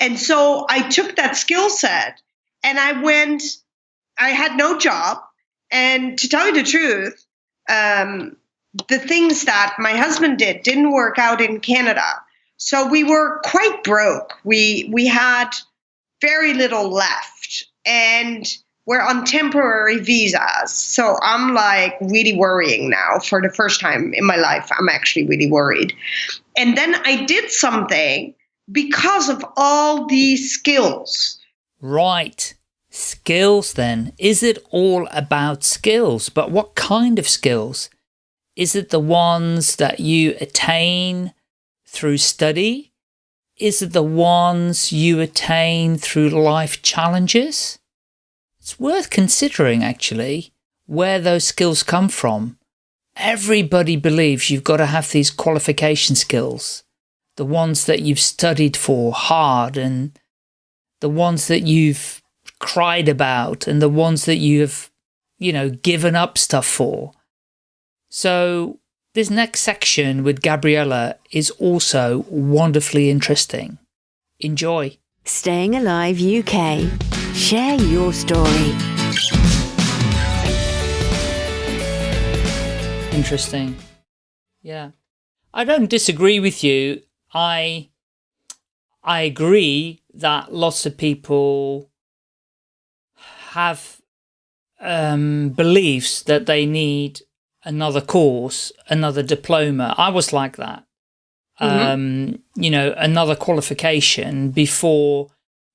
And so I took that skill set and I went, I had no job. And to tell you the truth, um, the things that my husband did didn't work out in Canada. So we were quite broke. We we had very little left and we're on temporary visas. So I'm like really worrying now for the first time in my life. I'm actually really worried. And then I did something because of all these skills. Right. Skills then. Is it all about skills? But what kind of skills? Is it the ones that you attain through study? Is it the ones you attain through life challenges? It's worth considering actually where those skills come from. Everybody believes you've got to have these qualification skills, the ones that you've studied for hard and the ones that you've cried about and the ones that you've, you know, given up stuff for. So this next section with Gabriella is also wonderfully interesting. Enjoy. Staying Alive UK. Share your story. Interesting. Yeah. I don't disagree with you. I I agree that lots of people have um, beliefs that they need another course, another diploma. I was like that. Mm -hmm. um, you know, another qualification before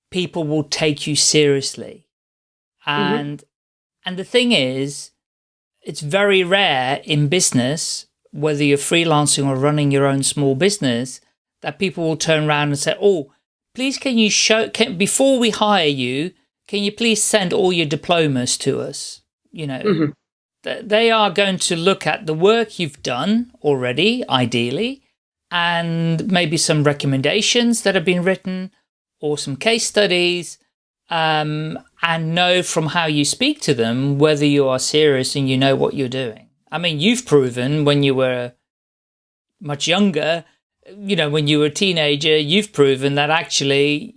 people will take you seriously. Mm-hmm. And, mm -hmm. and the thing is, it's very rare in business, whether you're freelancing or running your own small business, that people will turn around and say, oh, please can you show, can, before we hire you, can you please send all your diplomas to us? You know, mm -hmm they are going to look at the work you've done already, ideally, and maybe some recommendations that have been written or some case studies um, and know from how you speak to them whether you are serious and you know what you're doing. I mean, you've proven when you were much younger, you know, when you were a teenager, you've proven that actually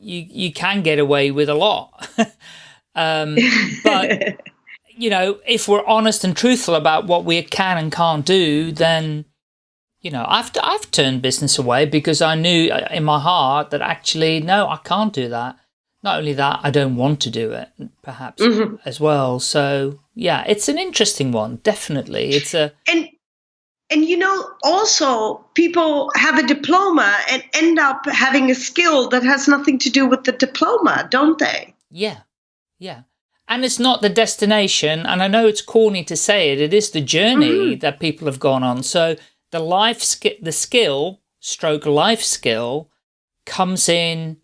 you, you can get away with a lot. um, but you know, if we're honest and truthful about what we can and can't do, then, you know, I've, I've turned business away because I knew uh, in my heart that actually, no, I can't do that. Not only that, I don't want to do it, perhaps mm -hmm. as well. So yeah, it's an interesting one. Definitely. It's a, and, and you know, also people have a diploma and end up having a skill that has nothing to do with the diploma, don't they? Yeah. Yeah and it's not the destination. And I know it's corny to say it, it is the journey mm -hmm. that people have gone on. So the life skill, the skill, stroke life skill, comes in,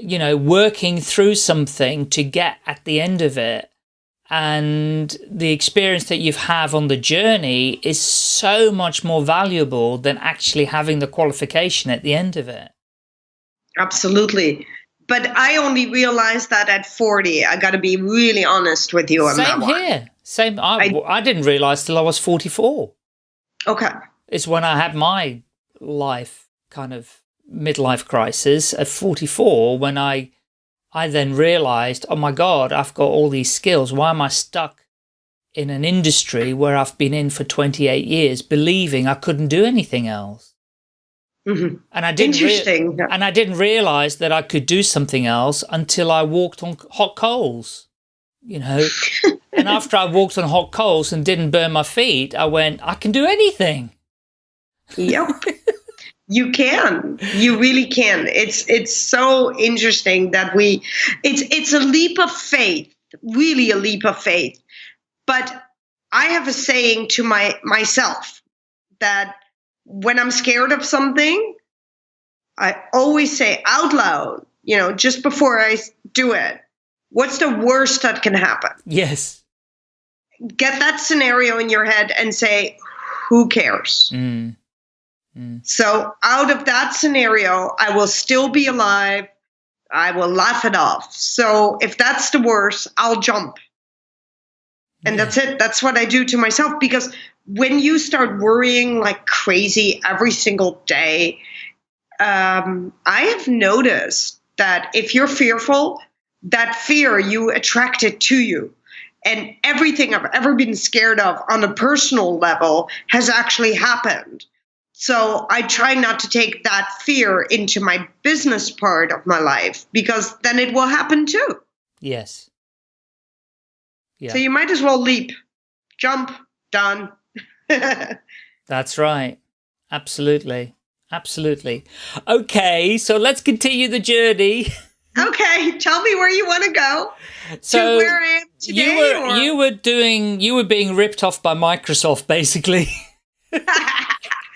you know, working through something to get at the end of it. And the experience that you have on the journey is so much more valuable than actually having the qualification at the end of it. Absolutely but I only realized that at 40. I got to be really honest with you on Same that one. here. Same. I, I, I didn't realize till I was 44. Okay. It's when I had my life kind of midlife crisis at 44 when I I then realized, oh my God, I've got all these skills. Why am I stuck in an industry where I've been in for 28 years believing I couldn't do anything else? Mm -hmm. And I didn't Interesting. and I didn't realize that I could do something else until I walked on hot coals, you know. and after I walked on hot coals and didn't burn my feet, I went, I can do anything. Yep. you can. You really can. It's it's so interesting that we it's it's a leap of faith, really a leap of faith. But I have a saying to my myself that when I'm scared of something, I always say out loud, you know, just before I do it, what's the worst that can happen? Yes. Get that scenario in your head and say, who cares? Mm. Mm. So, out of that scenario, I will still be alive. I will laugh it off. So, if that's the worst, I'll jump. And yeah. that's it. That's what I do to myself because when you start worrying like crazy every single day, um, I have noticed that if you're fearful, that fear you attract it to you. And everything I've ever been scared of on a personal level has actually happened. So I try not to take that fear into my business part of my life because then it will happen too. Yes. Yeah. So you might as well leap, jump, done. That's right. Absolutely. Absolutely. Okay, so let's continue the journey. Okay, tell me where you want to go. So to where I am today. you were or- you were doing you were being ripped off by Microsoft basically.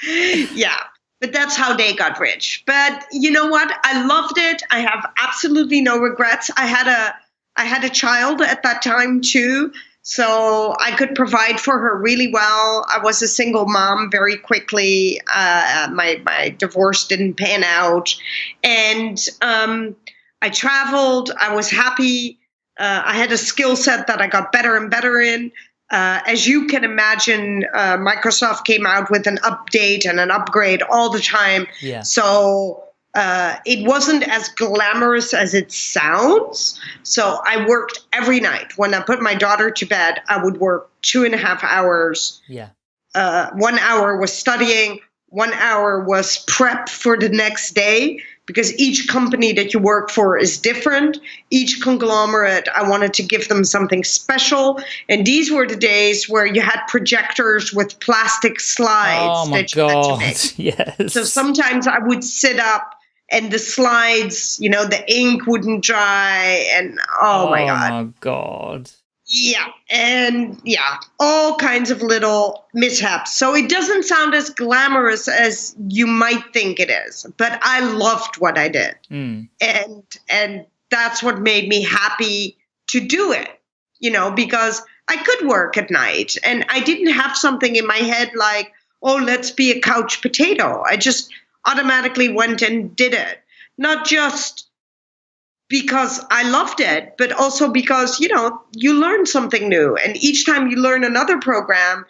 yeah, but that's how they got rich. But you know what? I loved it. I have absolutely no regrets. I had a I had a child at that time too, so I could provide for her really well. I was a single mom very quickly. Uh, my my divorce didn't pan out, and um, I traveled. I was happy. Uh, I had a skill set that I got better and better in. Uh, as you can imagine, uh, Microsoft came out with an update and an upgrade all the time. Yeah. So uh, it wasn't as glamorous as it sounds. So I worked every night. When I put my daughter to bed, I would work two and a half hours. Yeah. Uh, one hour was studying, one hour was prep for the next day because each company that you work for is different. Each conglomerate, I wanted to give them something special. And these were the days where you had projectors with plastic slides Oh my that you had to god. make. Yes. So sometimes I would sit up and the slides, you know, the ink wouldn't dry and oh, my oh, god. Oh my god. Yeah, and yeah, all kinds of little mishaps. So it doesn't sound as glamorous as you might think it is, but I loved what I did. Mm. And and that's what made me happy to do it. You know, because I could work at night and I didn't have something in my head like, "Oh, let's be a couch potato." I just automatically went and did it. Not just because I loved it, but also because, you know, you learn something new. And each time you learn another program,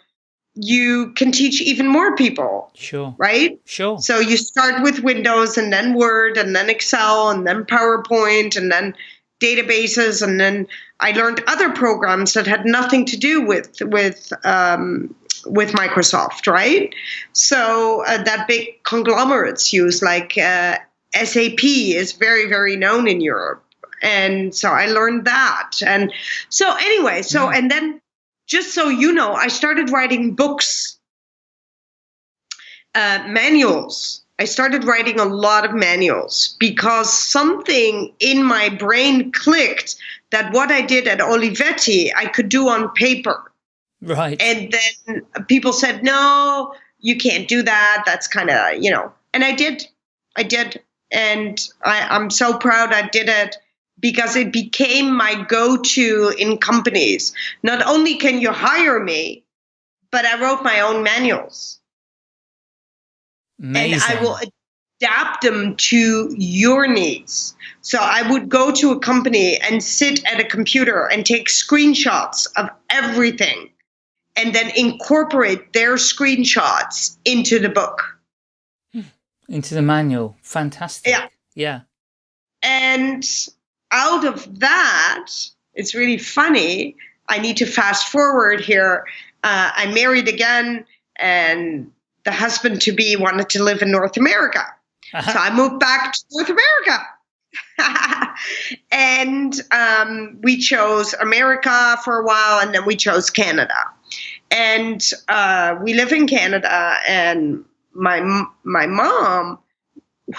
you can teach even more people, Sure. right? Sure. So you start with Windows and then Word and then Excel and then PowerPoint and then databases and then I learned other programs that had nothing to do with with um, with Microsoft, right? So uh, that big conglomerates use like uh, SAP is very very known in Europe, and so I learned that. And so anyway, so and then just so you know, I started writing books, uh, manuals. I started writing a lot of manuals because something in my brain clicked that what I did at Olivetti I could do on paper. Right. And then people said, no, you can't do that. That's kind of, you know. And I did. I did. And I, I'm so proud I did it because it became my go to in companies. Not only can you hire me, but I wrote my own manuals Amazing. and I will adapt them to your needs. So I would go to a company and sit at a computer and take screenshots of everything and then incorporate their screenshots into the book. Into the manual. Fantastic. Yeah. Yeah. And out of that, it's really funny. I need to fast forward here. Uh, I married again, and the husband to be wanted to live in North America. So I moved back to North America. and um, we chose America for a while, and then we chose Canada. And uh, we live in Canada, and my my mom,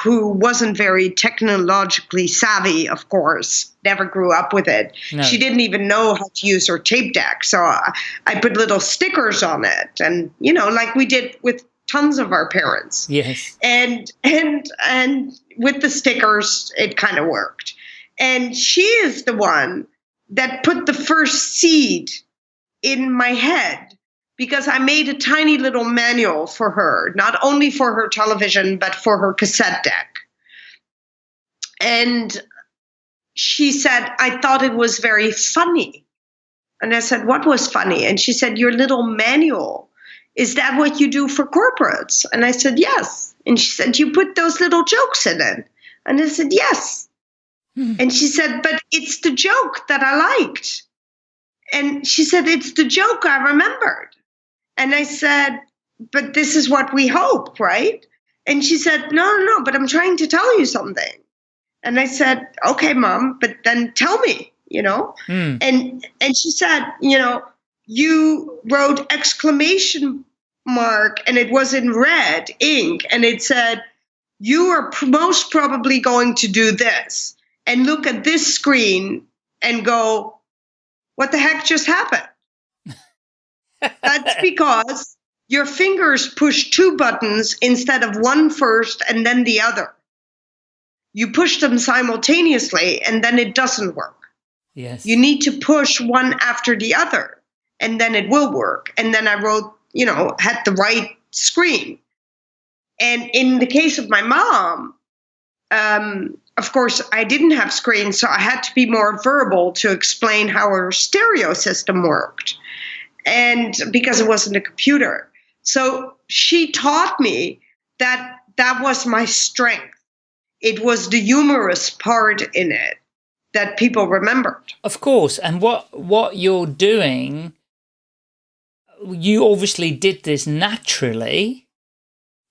who wasn't very technologically savvy, of course, never grew up with it. No. She didn't even know how to use her tape deck. So I, I put little stickers on it, and you know, like we did with tons of our parents Yes. and and and with the stickers it kind of worked and she is the one that put the first seed in my head because i made a tiny little manual for her not only for her television but for her cassette deck and she said i thought it was very funny and i said what was funny and she said your little manual Is that what you do for corporates? And I said, Yes. And she said, You put those little jokes in it. And I said, Yes. Hmm. And she said, But it's the joke that I liked. And she said, It's the joke I remembered. And I said, But this is what we hope, right? And she said, No, no, no, but I'm trying to tell you something. And I said, Okay, mom, but then tell me, you know? Mm. And and she said, you know, you wrote exclamation mark and it was in red ink and it said, You are most probably going to do this. And look at this screen and go, What the heck just happened? That's because your fingers push two buttons instead of one first and then the other. You push them simultaneously and then it doesn't work. Yes. You need to push one after the other and then it will work. And then I wrote, you know, had the right screen. And in the case of my mom, um, of course, I didn't have screens, so I had to be more verbal to explain how her stereo system worked. And because it wasn't a computer. So she taught me that that was my strength. It was the humorous part in it that people remembered. Of course. And what, what you're doing, you obviously did this naturally,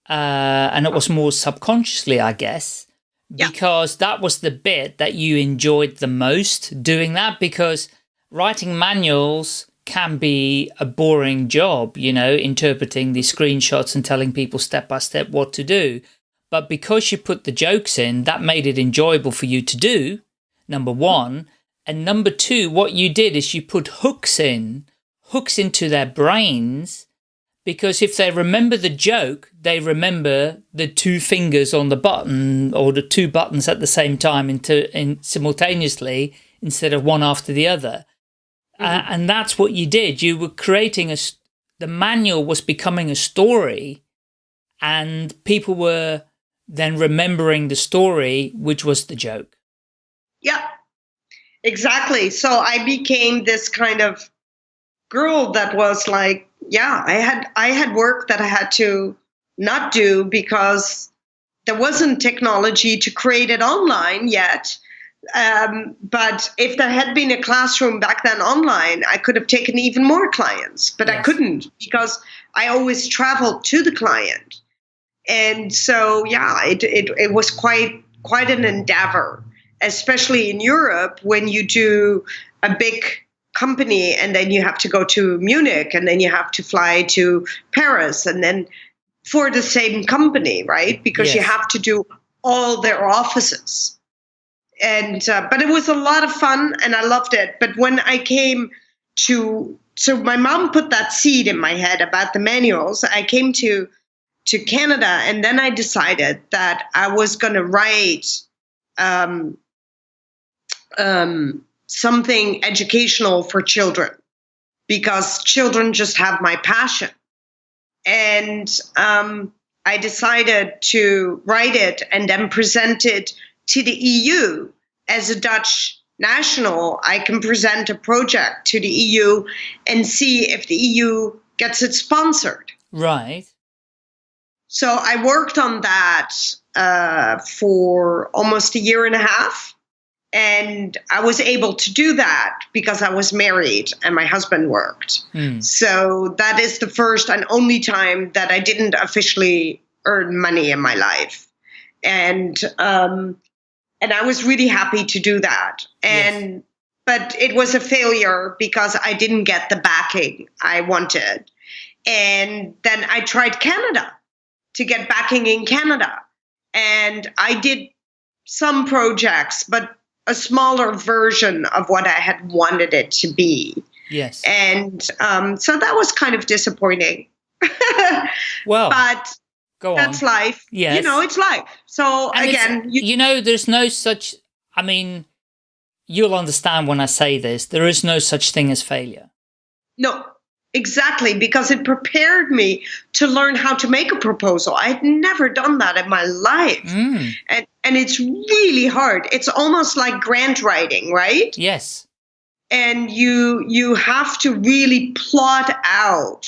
uh, and it was more subconsciously, I guess, yeah. because that was the bit that you enjoyed the most doing that because writing manuals can be a boring job, you know, interpreting the screenshots and telling people step by step what to do. But because you put the jokes in, that made it enjoyable for you to do, number one. And number two, what you did is you put hooks in, hooks into their brains, because if they remember the joke, they remember the two fingers on the button or the two buttons at the same time into, in, simultaneously instead of one after the other. Mm -hmm. uh, and that's what you did. You were creating a, the manual was becoming a story and people were then remembering the story, which was the joke. Yeah, exactly. So I became this kind of girl that was like, yeah, I had I had work that I had to not do because there wasn't technology to create it online yet. Um, but if there had been a classroom back then online, I could have taken even more clients, but yes. I couldn't because I always traveled to the client. And so, yeah, it, it, it was quite, quite an endeavor, especially in Europe when you do a big company and then you have to go to Munich and then you have to fly to Paris and then for the same company, right? Because yes. you have to do all their offices and uh, but it was a lot of fun and I loved it. But when I came to so my mom put that seed in my head about the manuals. I came to to Canada and then I decided that I was going to write um, um, something educational for children because children just have my passion. And um, I decided to write it and then present it to the EU as a Dutch national, I can present a project to the EU and see if the EU gets it sponsored. Right. So I worked on that uh, for almost a year and a half. And I was able to do that because I was married and my husband worked. Mm. So that is the first and only time that I didn't officially earn money in my life. And um, and I was really happy to do that. And yes. but it was a failure because I didn't get the backing I wanted. And then I tried Canada to get backing in Canada. And I did some projects, but a smaller version of what I had wanted it to be. Yes. And um, so that was kind of disappointing. well, but Go That's life. Yes. You know, it's life. So and again, you, you know, there's no such, I mean, you'll understand when I say this, there is no such thing as failure. No, exactly, because it prepared me to learn how to make a proposal. I had never done that in my life. Mm. And, and it's really hard. It's almost like grant writing, right? Yes. And you you have to really plot out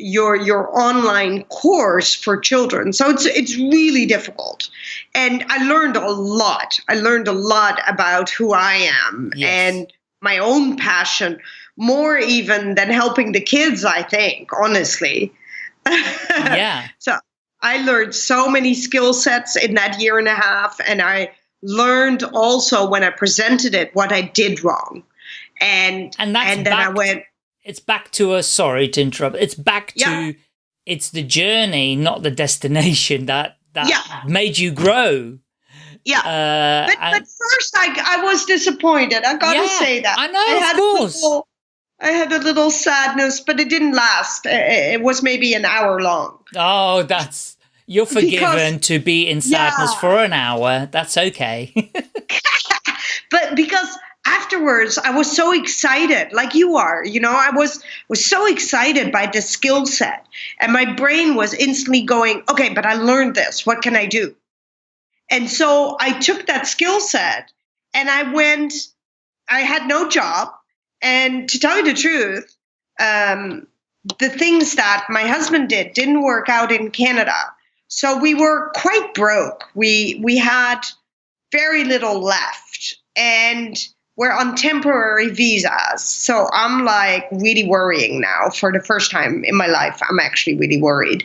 your your online course for children. So it's it's really difficult. And I learned a lot. I learned a lot about who I am Yes. and my own passion, more even than helping the kids, I think, honestly. Yeah. So I learned so many skill sets in that year and a half, and I learned also when I presented it what I did wrong, and And that's and then I went, It's back to a, sorry to interrupt, it's back to, Yeah. it's the journey, not the destination that, that Yeah. made you grow. yeah. Uh, but, and- but first, I I was disappointed. I gotta Yeah, say that I know, I of course. Little, I had a little sadness, but it didn't last. It was maybe an hour long. oh, that's, you're forgiven to be in sadness Yeah. for an hour. That's okay. but because afterwards i was so excited like you are you know i was was so excited by the skill set. And my brain was instantly going okay but i learned this what can i do? And so i took that skill set and i went i had no job. And to tell you the truth um, the things that my husband did didn't work out in canada. So we were quite broke. We we had very little left. And we're on temporary visas. So i'm like really worrying now. For the first time in my life i'm actually really worried.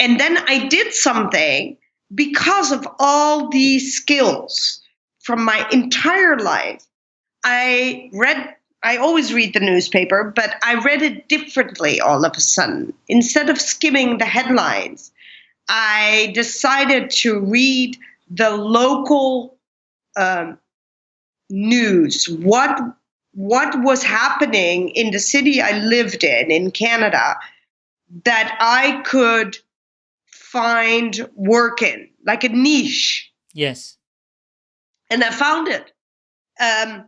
And then i did something because of all these skills from my entire life. I read i always read the newspaper but i read it differently all of a sudden. Instead of skimming the headlines i decided to read the local um, news what what was happening in the city i lived in in canada that i could find work in like a niche yes. and i found it um,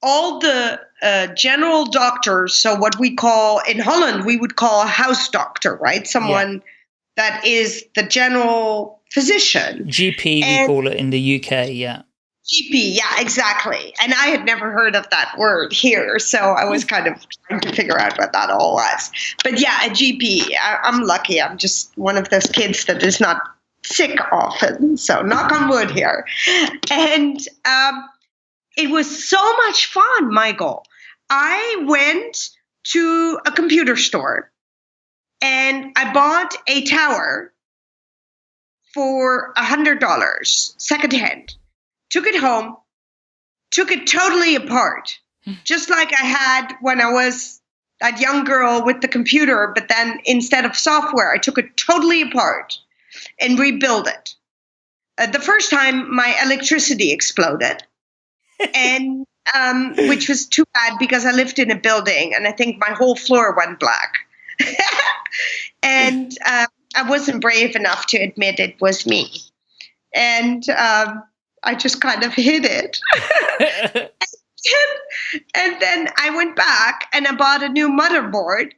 all the uh, general doctors so what we call in holland we would call a house doctor right someone that is the general physician GP, we call it in the UK. Yeah. GP, yeah, exactly. And I had never heard of that word here, so I was kind of trying to figure out what that all was. But yeah, a GP. I, I'm lucky. I'm just one of those kids that is not sick often. So knock on wood here. And um, it was so much fun, Michael. I went to a computer store and I bought a tower for a hundred dollars secondhand took it home, took it totally apart, just like I had when I was that young girl with the computer, but then instead of software, I took it totally apart and rebuilt it. Uh, the first time, my electricity exploded, and um, which was too bad because I lived in a building, and I think my whole floor went black. and uh, I wasn't brave enough to admit it was me, and. Um, I just kind of hid it. and then I went back and I bought a new motherboard.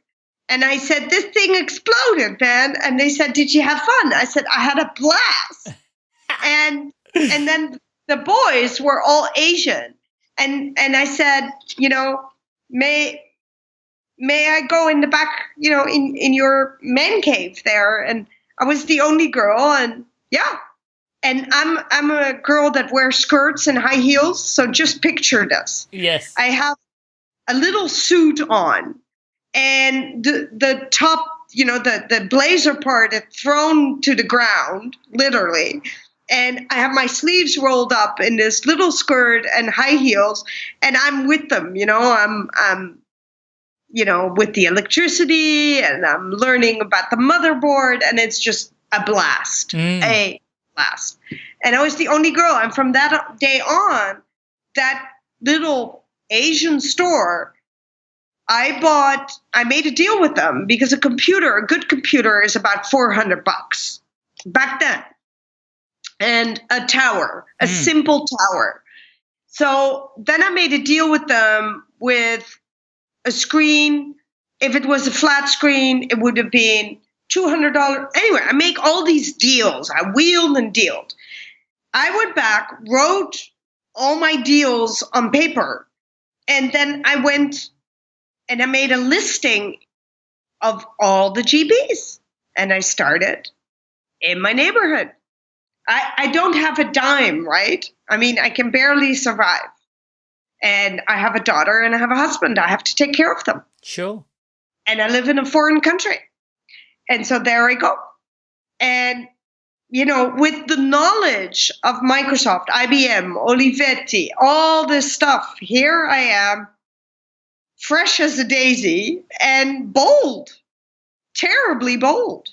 And I said, This thing exploded, man. And they said, Did you have fun? I said, I had a blast. and and then the boys were all Asian. And and I said, you know, may may I go in the back, you know, in, in your man cave there? And I was the only girl and yeah, and I'm I'm a girl that wears skirts and high heels, so just picture this. yes. I have a little suit on, and the the top, you know, the the blazer part is thrown to the ground, literally. And I have my sleeves rolled up in this little skirt and high heels, and I'm with them. You know, I'm I'm you know with the electricity, and I'm learning about the motherboard, and it's just a blast. Mm. A blast. And I was the only girl. And from that day on, that little Asian store, I bought, I made a deal with them because a computer, a good computer, is about 400 bucks back then. And a tower, a Mm. simple tower. So then I made a deal with them with a screen. If it was a flat screen, it would have been $200. Anyway, I make all these deals. I wheeled and dealed. I went back, wrote all my deals on paper, and then I went and I made a listing of all the GPs. And I started in my neighborhood. I, I don't have a dime, right? I mean, I can barely survive. And I have a daughter and I have a husband. I have to take care of them. Sure. And I live in a foreign country. And so there I go. And, you know, with the knowledge of Microsoft, IBM, Olivetti, all this stuff, here I am, fresh as a daisy and bold, terribly bold.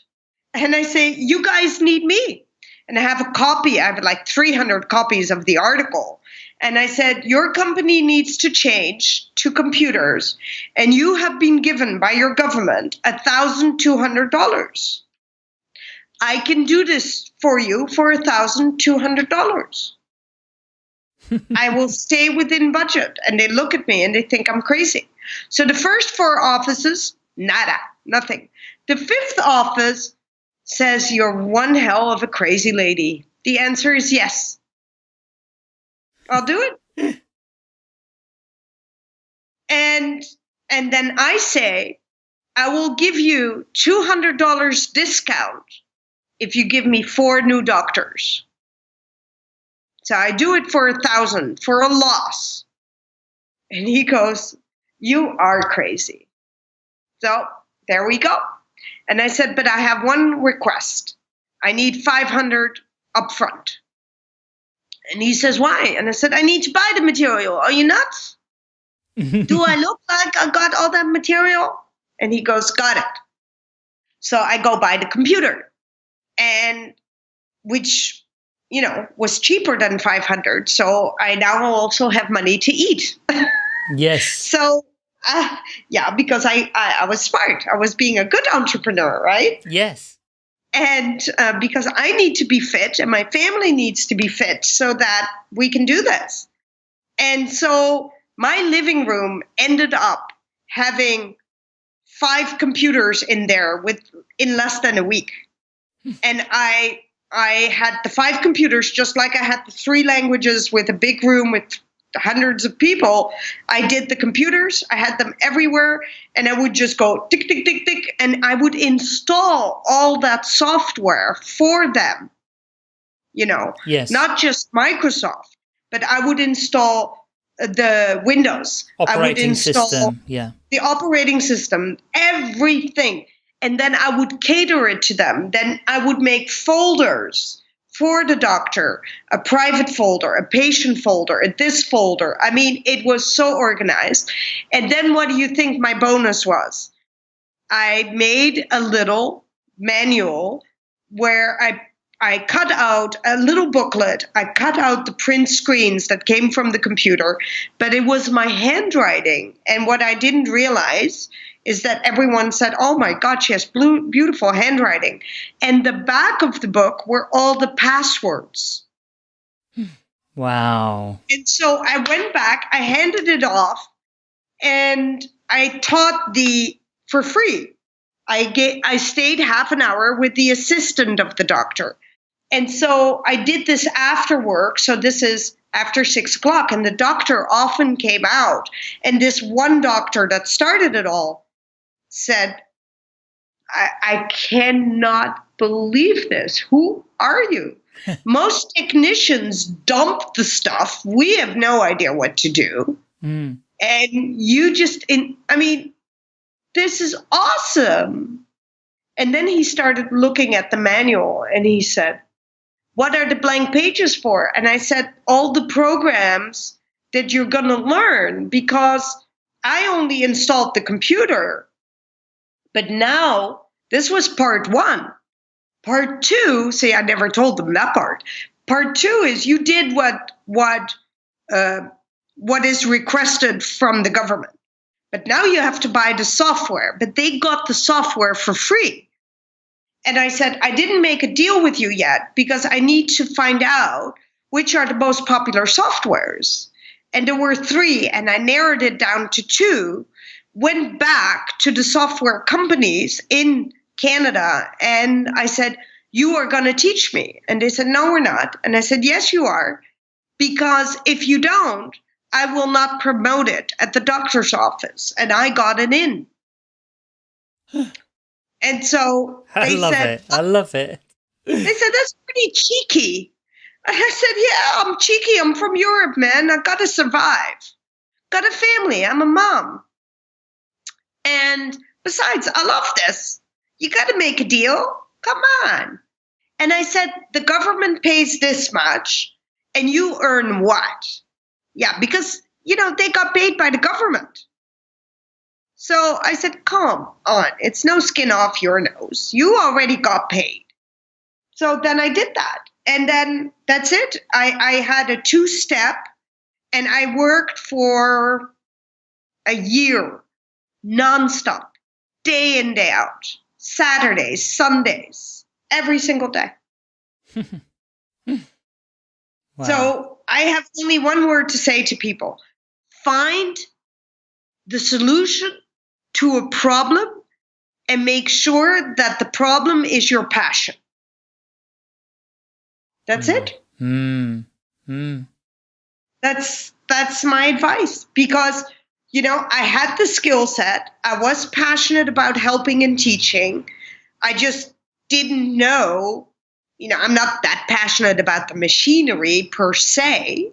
And I say, You guys need me. And I have a copy, I have like 300 copies of the article. And I said, Your company needs to change to computers, and you have been given by your government $1,200. I can do this for you for $1,200. I will stay within budget. And they look at me and they think I'm crazy. So the first four offices, nada, nothing. The fifth office says, You're one hell of a crazy lady. The answer is yes. I'll do it. and and then I say, I will give you $200 discount if you give me four new doctors. So I do it for a thousand for a loss. And he goes, You are crazy. So there we go. And I said, But I have one request. I need 500 upfront. And he says, Why? And I said, I need to buy the material. Are you nuts? do I look like I got all that material? And he goes, Got it. So I go buy the computer. And which you know, was cheaper than 500. So I now also have money to eat. yes. So, uh, yeah, because I, I, I, was smart. I was being a good entrepreneur, right? Yes. And uh, because I need to be fit and my family needs to be fit so that we can do this. And so my living room ended up having five computers in there with in less than a week. Hmm. and I I had the five computers, just like I had the three languages with a big room with hundreds of people. I did the computers, I had them everywhere, and I would just go tick, tick, tick, tick, and I would install all that software for them. You know, yes. not just Microsoft, but I would install uh, the Windows. Operating I would install system, yeah. The operating system, everything and then I would cater it to them. Then I would make folders for the doctor a private folder, a patient folder, a this folder. I mean, it was so organized. And then what do you think my bonus was? I made a little manual where I I cut out a little booklet. I cut out the print screens that came from the computer, but it was my handwriting. And what I didn't realize is that everyone said, Oh my God, she has blue, beautiful handwriting. And the back of the book were all the passwords. Wow. And so I went back, I handed it off, and I taught the for free. I get I stayed half an hour with the assistant of the doctor. And so I did this after work. So this is after six o'clock, and the doctor often came out. And this one doctor that started it all said, I, I cannot believe this. Who are you? Most technicians dump the stuff. We have no idea what to do. Mm. And you just, in, I mean, this is awesome. And then he started looking at the manual and he said, What are the blank pages for? And I said, All the programs that you're going to learn because I only installed the computer but now, this was part one. Part two, see, I never told them that part. Part two is you did what what uh, what is requested from the government, but now you have to buy the software. But they got the software for free. And I said, I didn't make a deal with you yet because I need to find out which are the most popular softwares. And there were three, and I narrowed it down to two went back to the software companies in Canada and I said, You are going to teach me. And they said, No, we're not. And I said, Yes, you are. Because if you don't, I will not promote it at the doctor's office. And I got it in. And so I they love said, it. I love it. they said, that's pretty cheeky. And I said, yeah, I'm cheeky. I'm from Europe, man. I got to survive. Got a family. I'm a mom. And besides, I love this. You got to make a deal. Come on. And I said, the government pays this much and you earn what? Yeah, because, you know, they got paid by the government. So I said, come on. It's no skin off your nose. You already got paid. So then I did that. And then that's it. I, I had a two step and I worked for a year nonstop, day in, day out, Saturdays, Sundays, every single day. Wow. So I have only one word to say to people find the solution to a problem and make sure that the problem is your passion. That's it. Mm. Mm. That's that's my advice because you know, I had the skill set. I was passionate about helping and teaching. I just didn't know, you know, I'm not that passionate about the machinery per se.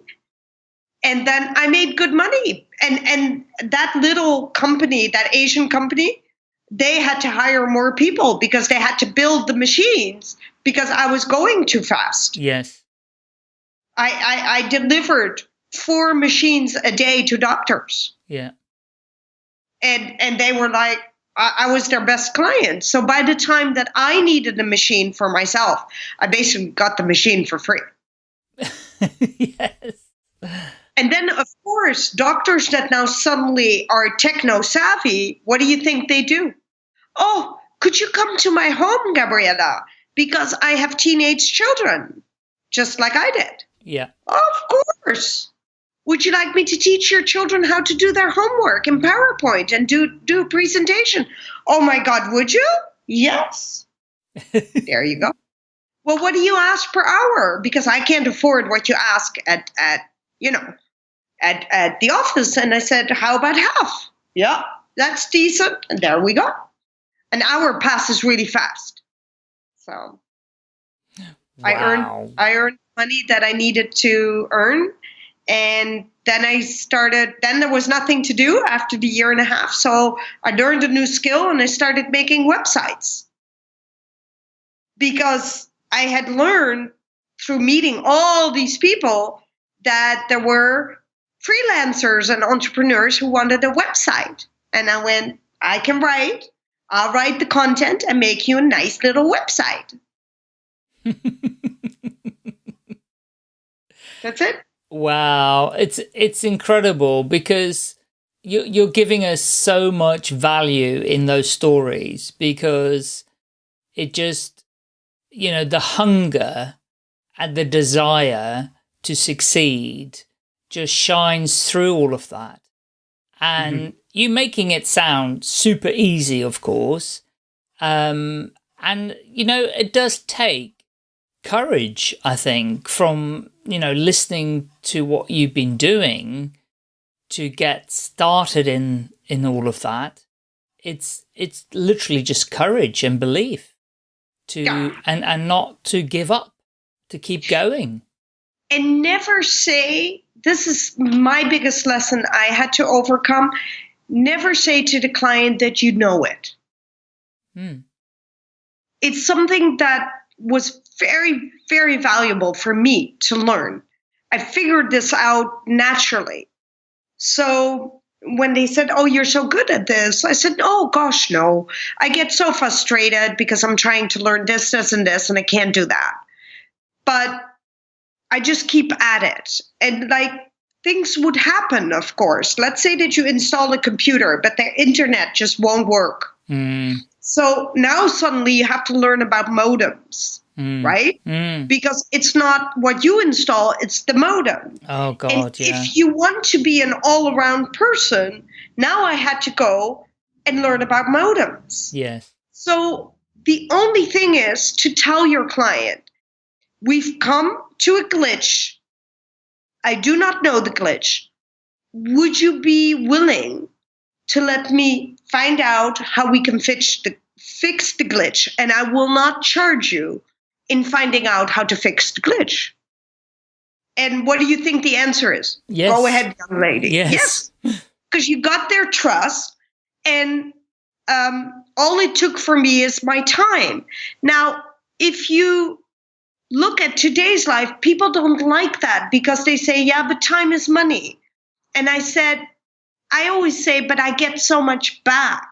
And then I made good money. And and that little company, that Asian company, they had to hire more people because they had to build the machines because I was going too fast. Yes. I, I, I delivered four machines a day to doctors. Yeah. and and they were like I, I was their best client so by the time that i needed a machine for myself i basically got the machine for free yes. and then of course doctors that now suddenly are techno savvy what do you think they do oh could you come to my home gabriella because i have teenage children just like i did Yeah. of course would you like me to teach your children how to do their homework in PowerPoint and do do a presentation? Oh my God, would you? Yes. there you go. Well, what do you ask per hour? Because I can't afford what you ask at at you know at at the office. And I said, how about half? Yeah, that's decent. And there we go. An hour passes really fast. So I earned I earned money that I needed to earn. And then I started, then there was nothing to do after the year and a half. So I learned a new skill and I started making websites. Because I had learned through meeting all these people that there were freelancers and entrepreneurs who wanted a website. And I went, I can write, I'll write the content and make you a nice little website. That's it. Wow, it's it's incredible because you you're giving us so much value in those stories because it just you know the hunger and the desire to succeed just shines through all of that. And you making it sound super easy, of course. Um, and you know, it does take courage, I think, from, you know, listening to what you've been doing to get started in, in all of that. It's, it's literally just courage and belief to, Yeah. and, and not to give up, to keep going. and never say this is my biggest lesson I had to overcome. Never say to the client that you know it. Hmm. It's something that was very, very valuable for me to learn. I figured this out naturally. So when they said, Oh, you're so good at this, I said, Oh, gosh, no. I get so frustrated because I'm trying to learn this, this, and this, and I can't do that. But I just keep at it. And like things would happen, of course. Let's say that you install a computer, but the internet just won't work. Mm, So now suddenly you have to learn about modems, mm, right? mm. Because it's not what you install, it's the modem. Oh and God, yeah. if you want to be an all around person, now I had to go and learn about modems. Yes. So the only thing is to tell your client, we've come to a glitch. I do not know the glitch. Would you be willing to let me find out how we can fix the fix the glitch and I will not charge you in finding out how to fix the glitch. And what do you think the answer is? Yes. Go ahead, young lady. Yes. Because you got their trust, and um, all it took for me is my time. Now, if you look at today's life, people don't like that because they say, yeah, but time is money. And I said, I always say, but I get so much back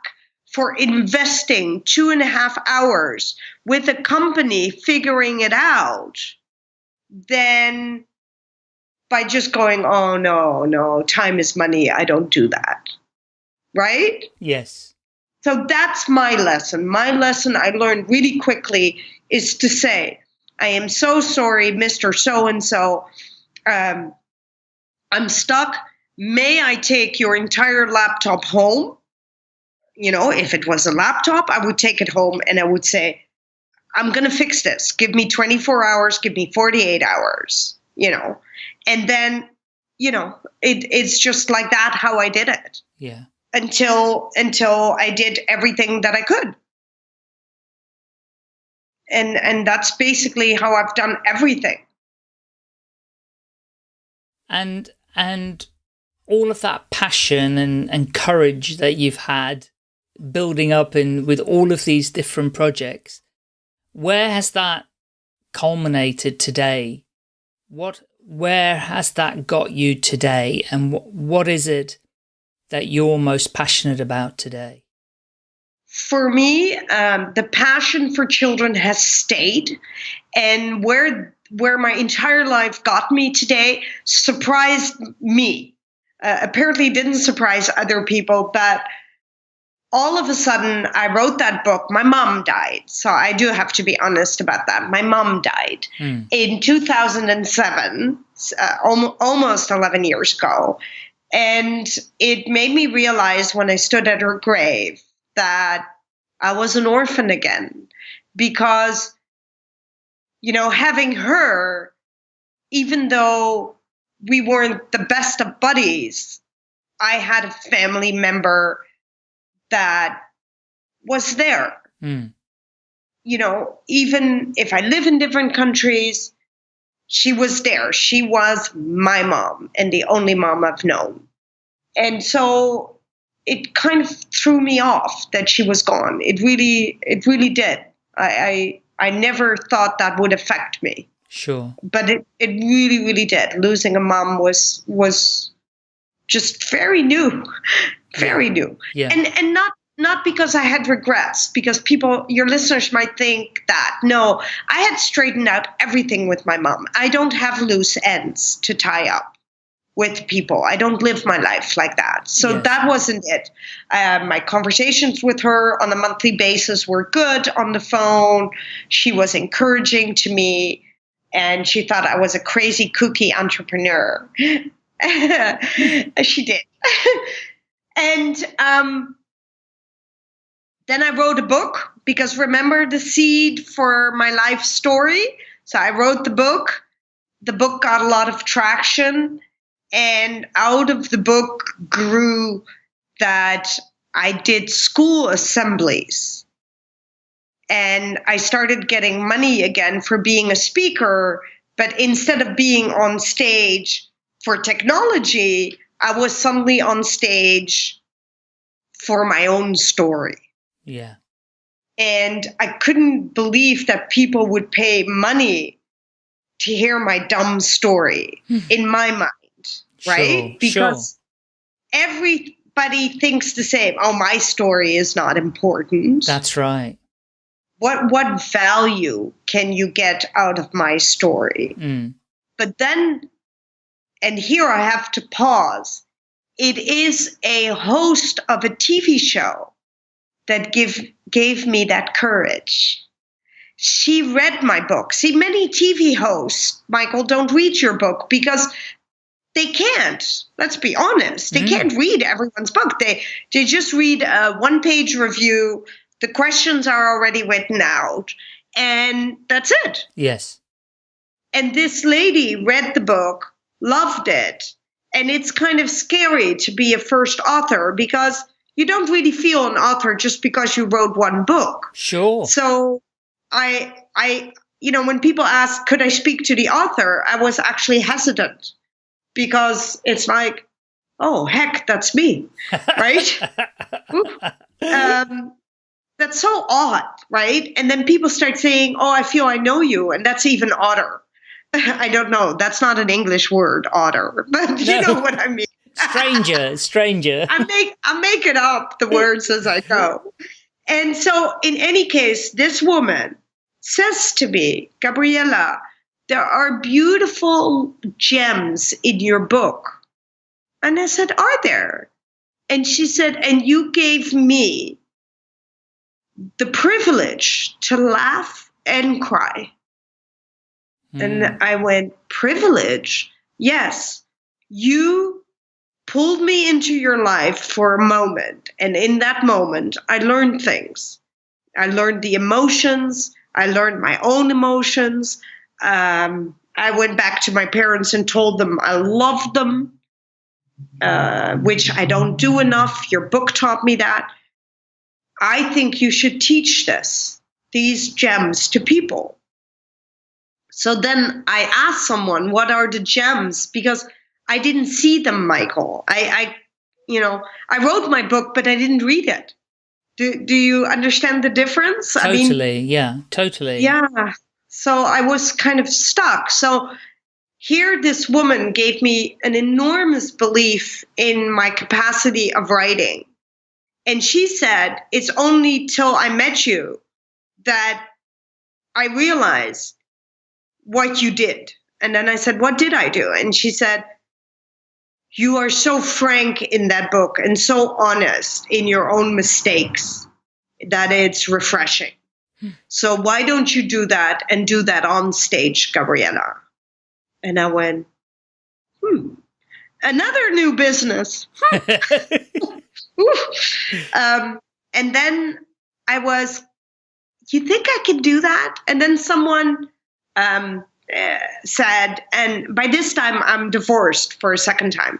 for investing two and a half hours with a company figuring it out than by just going, oh, no, no, time is money. I don't do that. Right? Yes. So that's my lesson. My lesson I learned really quickly is to say, I am so sorry, Mr. So and so. Um, I'm stuck. May I take your entire laptop home? You know, if it was a laptop, I would take it home and I would say, I'm going to fix this. Give me 24 hours, give me 48 hours, you know. And then, you know, it, it's just like that how I did it Yeah. until until I did everything that I could. And and that's basically how I've done everything. and and all of that passion and and courage that you've had building up in with all of these different projects. Where has that culminated today? What where has that got you today? And what what is it that you're most passionate about today? For me, um, the passion for children has stayed, and where where my entire life got me today surprised me. Uh, apparently, didn't surprise other people, but all of a sudden, I wrote that book. My mom died, so I do have to be honest about that. My mom died Hmm. in 2007, uh, almo- almost 11 years ago. And it made me realize when I stood at her grave that I was an orphan again because, you know, having her, even though we weren't the best of buddies, I had a family member that was there Hmm. you know, even if I live in different countries, she was there. She was my mom and the only mom I've known. And so it kind of threw me off that she was gone. It really, it really did. I, I, I never thought that would affect me, sure but it, it really, really did. Losing a mom was, was just very new, very new yeah and and not not because I had regrets, because people, your listeners might think that. No, I had straightened out everything with my mom. I don't have loose ends to tie up with people. I don't live my life like that. So Yes. that wasn't it. Um, my conversations with her on a monthly basis were good on the phone. She was encouraging to me, and she thought I was a crazy kooky entrepreneur. she did. and um, then I wrote a book because remember the seed for my life story? So I wrote the book. The book got a lot of traction. And out of the book grew that I did school assemblies. And I started getting money again for being a speaker. But instead of being on stage for technology, I was suddenly on stage for my own story yeah and I couldn't believe that people would pay money to hear my dumb story in my mind, right? Hmm. Sure, sure. because everybody thinks the same. Oh, my story is not important. that's right what what value can you get out of my story? mm. But then, and here I have to pause. It is a host of a TV show that give gave me that courage. She read my book. See, many TV hosts, Michael, don't read your book because they can't. Let's be honest. They Mm. can't read everyone's book. They they just read a one page review. The questions are already written out, and that's it. yes And this lady read the book, loved it. And it's kind of scary to be a first author because you don't really feel an author just because you wrote one book. Sure. So I I you know when people ask could I speak to the author, I was actually hesitant because it's like oh heck that's me right um, that's so odd right and then people start saying oh i feel i know you and that's even odder i don't know that's not an english word otter but you No. know what i mean stranger, stranger. I make I make it up the words as I go. And so in any case, this woman says to me, Gabriella, there are beautiful gems in your book. And I said, Are there? And she said, And you gave me the privilege to laugh and cry. Mm. And I went, Privilege? Yes. You pulled me into your life for a moment. And in that moment, I learned things. I learned the emotions, I learned my own emotions. Um, I went back to my parents and told them I loved them, uh, which I don't do enough. Your book taught me that. I think you should teach this, these gems to people. So then I asked someone, what are the gems? Because I didn't see them, Michael. I, I, you know, I wrote my book, but I didn't read it. Do, do you understand the difference? I mean, Totally. yeah. Totally. yeah. So I was kind of stuck. So here, this woman gave me an enormous belief in my capacity of writing. And she said, It's only till I met you that I realized what you did. And then I said, What did I do? And she said, You are so frank in that book and so honest in your own mistakes that it's refreshing. So why don't you do that and do that on stage, Gabriella? And I went, hmm, another new business. Um, and then I was, you think I can do that? And then someone um, uh, said, and by this time I'm divorced for a second time.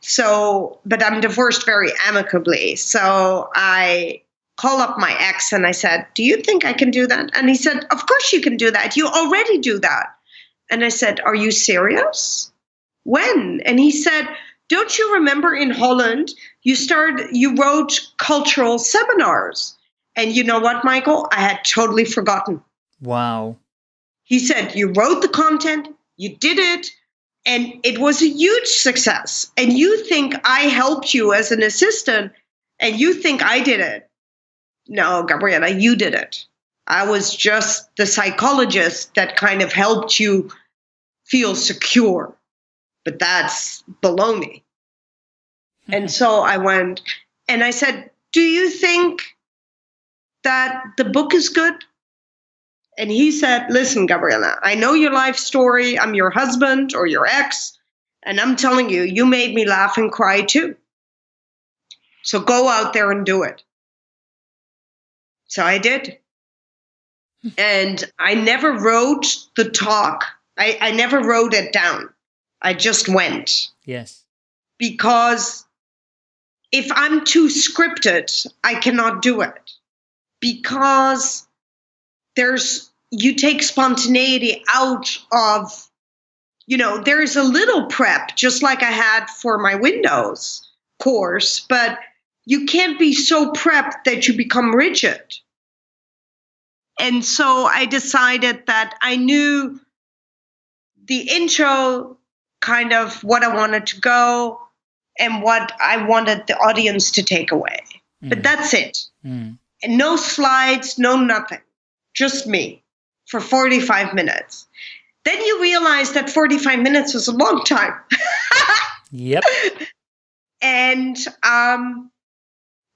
So, but I'm divorced very amicably. So I call up my ex and I said, Do you think I can do that? And he said, Of course you can do that. You already do that. And I said, Are you serious? When? And he said, Don't you remember in Holland you started you wrote cultural seminars? And you know what, Michael? I had totally forgotten. wow. He said, You wrote the content, you did it, and it was a huge success. And you think I helped you as an assistant, and you think I did it. No, Gabriella, you did it. I was just the psychologist that kind of helped you feel secure. But that's baloney. Hmm. And so I went and I said, Do you think that the book is good? And he said, Listen, Gabriella, I know your life story. I'm your husband or your ex. And I'm telling you, you made me laugh and cry too. So go out there and do it. So I did. Hmm. And I never wrote the talk, I, I never wrote it down. I just went Yes. because if I'm too scripted, I cannot do it. Because there's, you take spontaneity out of, you know, there's a little prep, just like I had for my Windows course, but you can't be so prepped that you become rigid. And so I decided that I knew the intro, kind of what I wanted to go, and what I wanted the audience to take away. But Mm, that's it. mm. And no slides, no nothing. Just me for 45 minutes. Then you realize that 45 minutes was a long time. Yep. and um,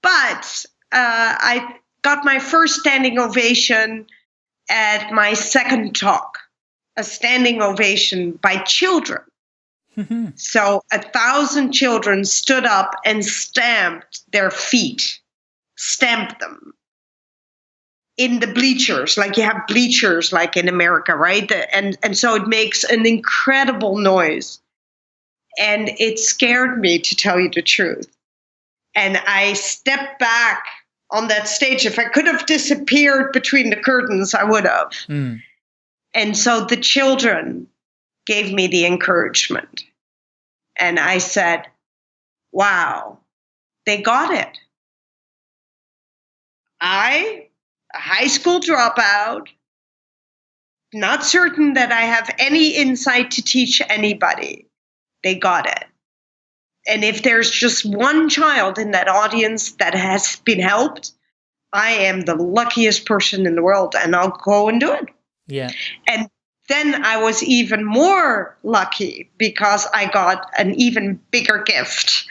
but uh, I got my first standing ovation at my second talk, a standing ovation by children. So a thousand children stood up and stamped their feet, stamped them in the bleachers, like you have bleachers like in America, right? And and so it makes an incredible noise. And it scared me to tell you the truth. And I stepped back on that stage. If I could have disappeared between the curtains, I would have. Mm. And so the children gave me the encouragement. And I said, wow, they got it. I, a high school dropout, not certain that I have any insight to teach anybody, they got it. And if there's just one child in that audience that has been helped, I am the luckiest person in the world and I'll go and do it. Yeah. And then I was even more lucky because I got an even bigger gift.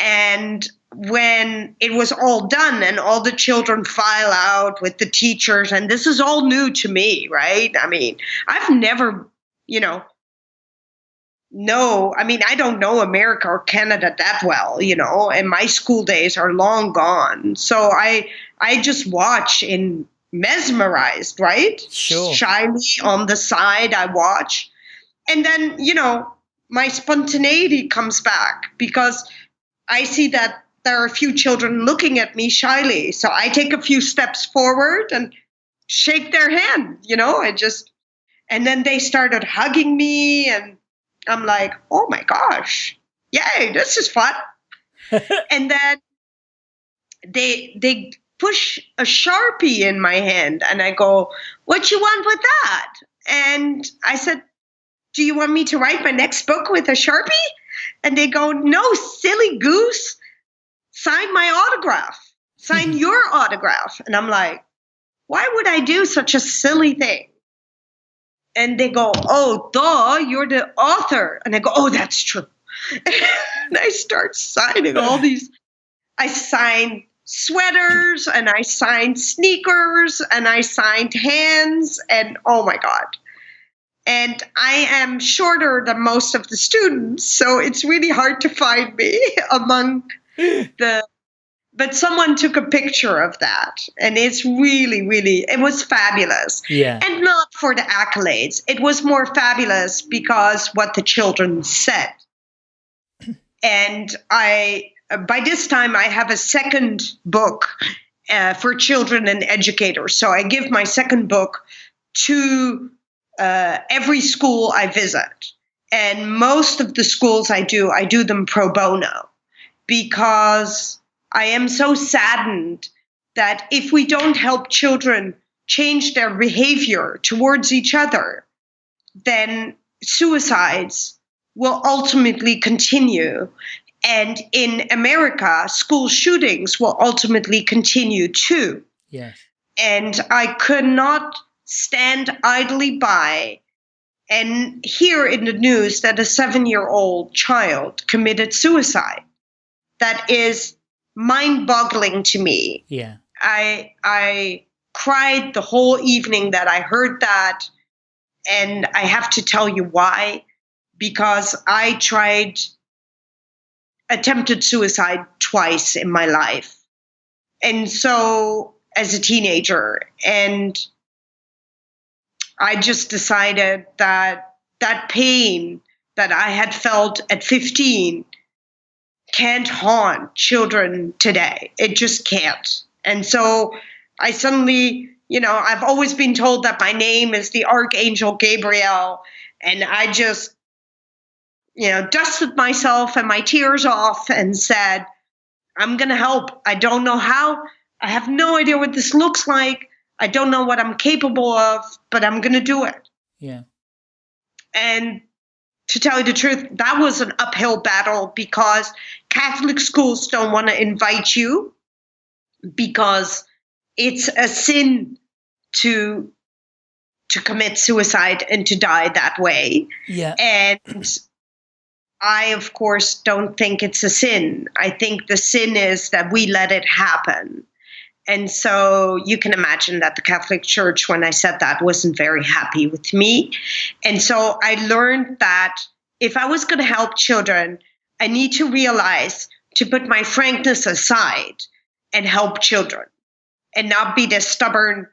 And when it was all done and all the children file out with the teachers, and this is all new to me, right? I mean, I've never, you know, no, I mean, I don't know America or Canada that well, you know, and my school days are long gone. So I I just watch in mesmerized, right? Sure. Shyly on the side, I watch. And then, you know, my spontaneity comes back because I see that there are a few children looking at me shyly. So I take a few steps forward and shake their hand, you know, and just, and then they started hugging me. And I'm like, oh my gosh, yay, this is fun. and then they, they, push a sharpie in my hand and I go, What you want with that? And I said, Do you want me to write my next book with a sharpie? And they go, No, silly goose, sign my autograph, sign mm-hmm. your autograph. And I'm like, Why would I do such a silly thing? And they go, Oh, duh, you're the author. And I go, Oh, that's true. and I start signing all these. I sign sweaters and I signed sneakers and I signed hands and oh my god. And I am shorter than most of the students, so it's really hard to find me among the but someone took a picture of that and it's really really it was fabulous. Yeah. And not for the accolades. It was more fabulous because what the children said. And i by this time, I have a second book uh, for children and educators. So I give my second book to uh, every school I visit. And most of the schools I do, I do them pro bono because I am so saddened that if we don't help children change their behavior towards each other, then suicides will ultimately continue. And in America, school shootings will ultimately continue too. Yes. And I could not stand idly by and hear in the news that a seven year old child committed suicide. That is mind boggling to me. Yeah. I, I cried the whole evening that I heard that. And I have to tell you why. Because I tried attempted suicide twice in my life. And so, as a teenager, and I just decided that that pain that I had felt at 15 can't haunt children today. It just can't. And so I suddenly, you know, I've always been told that my name is the Archangel Gabriel. And I just you know, dusted myself and my tears off and said, I'm going to help. I don't know how. I have no idea what this looks like. I don't know what I'm capable of, but I'm going to do it. Yeah. And to tell you the truth, that was an uphill battle because Catholic schools don't want to invite you because it's a sin to to commit suicide and to die that way. Yeah. And I, of course, don't think it's a sin. I think the sin is that we let it happen. And so you can imagine that the Catholic Church, when I said that, wasn't very happy with me. And so I learned that if I was going to help children, I need to realize to put my frankness aside and help children and not be this stubborn,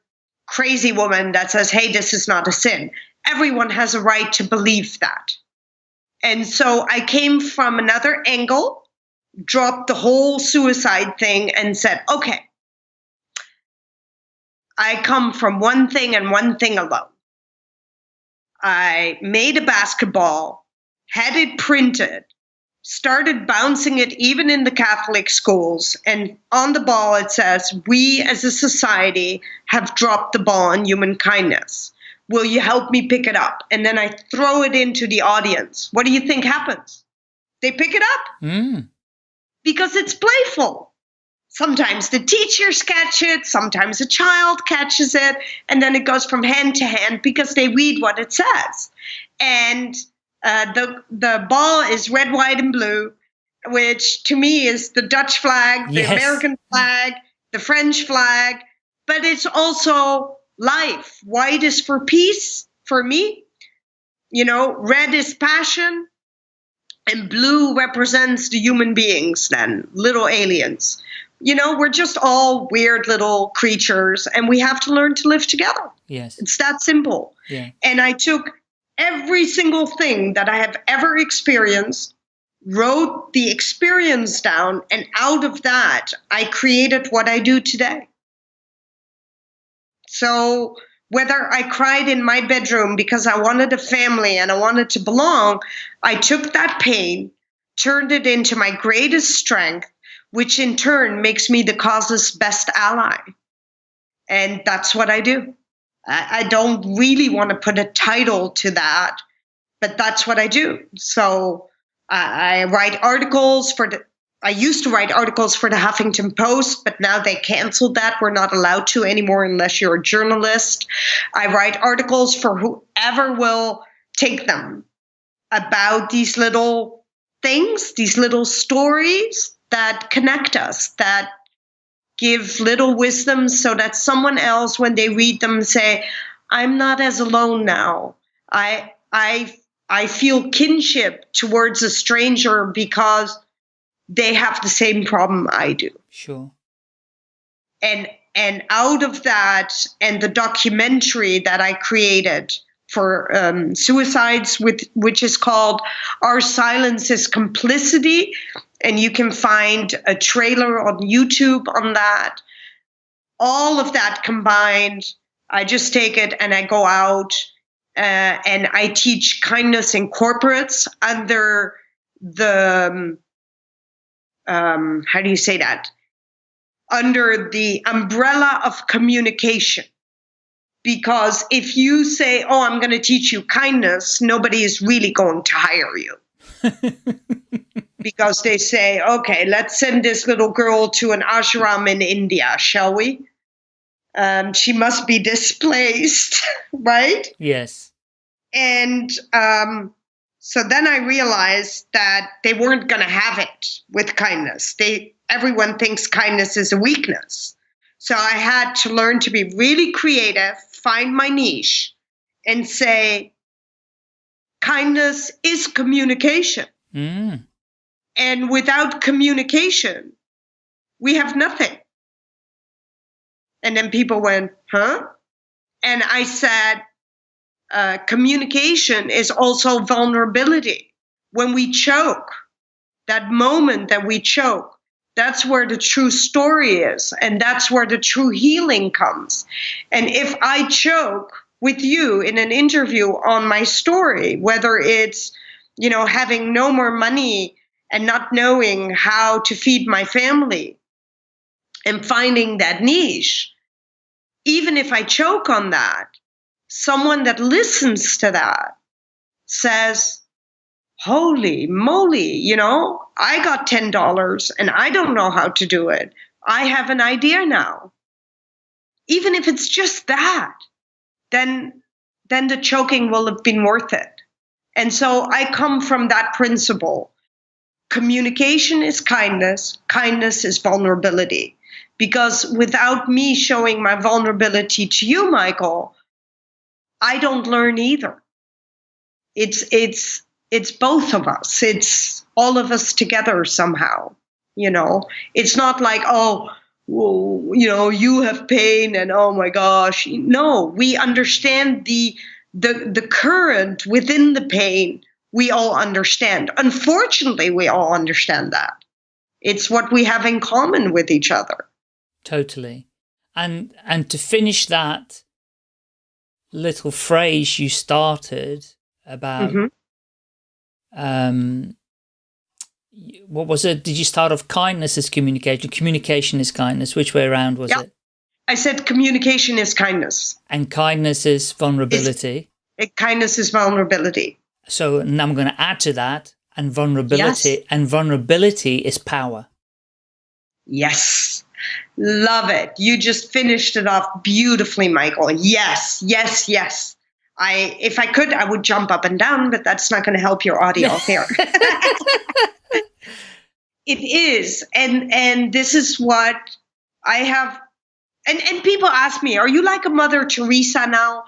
crazy woman that says, hey, this is not a sin. Everyone has a right to believe that. And so I came from another angle dropped the whole suicide thing and said, okay, I come from one thing and one thing alone. I made a basketball, had it printed, started bouncing it even in the Catholic schools. And on the ball, it says, We as a society have dropped the ball on human kindness. Will you help me pick it up? And then I throw it into the audience. What do you think happens? They pick it up Mm. because it's playful. Sometimes the teachers catch it, sometimes a child catches it, and then it goes from hand to hand because they read what it says. And uh, the the ball is red, white, and blue, which to me is the Dutch flag, the Yes. American flag, the French flag, but it's also life. White is for peace for me. You know, red is passion, and blue represents the human beings, then little aliens. You know, we're just all weird little creatures, and we have to learn to live together. Yes. It's that simple. Yeah. And I took every single thing that I have ever experienced, wrote the experience down, and out of that, I created what I do today. So, whether I cried in my bedroom because I wanted a family and I wanted to belong, I took that pain, turned it into my greatest strength, which in turn makes me the cause's best ally. And that's what I do. I, I don't really want to put a title to that, but that's what I do. So I, I write articles for the. I used to write articles for the Huffington Post, but now they canceled that. We're not allowed to anymore unless you're a journalist. I write articles for whoever will take them about these little things, these little stories that connect us, that give little wisdom so that someone else when they read them say i'm not as alone now i i i feel kinship towards a stranger because they have the same problem i do Sure. and and out of that and the documentary that i created for um, suicides with which is called our silence is complicity and you can find a trailer on youtube on that all of that combined i just take it and i go out uh, and i teach kindness in corporates under the um, um, how do you say that under the umbrella of communication. Because if you say, Oh, I'm going to teach you kindness, nobody is really going to hire you. because they say, Okay, let's send this little girl to an ashram in India, shall we? Um, she must be displaced, right? Yes. And um, so then I realized that they weren't going to have it with kindness. They everyone thinks kindness is a weakness. So I had to learn to be really creative, find my niche, and say kindness is communication. Mm. And without communication, we have nothing. And then people went, huh? And I said, uh, communication is also vulnerability. When we choke, that moment that we choke, that's where the true story is. And that's where the true healing comes. And if I choke with you in an interview on my story, whether it's, you know, having no more money and not knowing how to feed my family and finding that niche, even if I choke on that, someone that listens to that says, Holy moly, you know, I got $10 and I don't know how to do it. I have an idea now. Even if it's just that, then then the choking will have been worth it. And so I come from that principle. Communication is kindness, kindness is vulnerability. Because without me showing my vulnerability to you, Michael, I don't learn either. It's it's it's both of us. It's all of us together somehow. You know, it's not like oh, you know, you have pain and oh my gosh. No, we understand the the the current within the pain. We all understand. Unfortunately, we all understand that. It's what we have in common with each other. Totally. And and to finish that little phrase you started about Mhm. um what was it? Did you start off kindness is communication? Communication is kindness. Which way around was Yeah. it? I said communication is kindness. And kindness is vulnerability. It, kindness is vulnerability. So and I'm going to add to that and vulnerability and vulnerability is power. Yes. Love it. You just finished it off beautifully, Michael. Yes, yes, yes. I if I could, I would jump up and down, but that's not going to help your audio here. it is. And and this is what I have and, and people ask me, are you like a Mother Teresa now?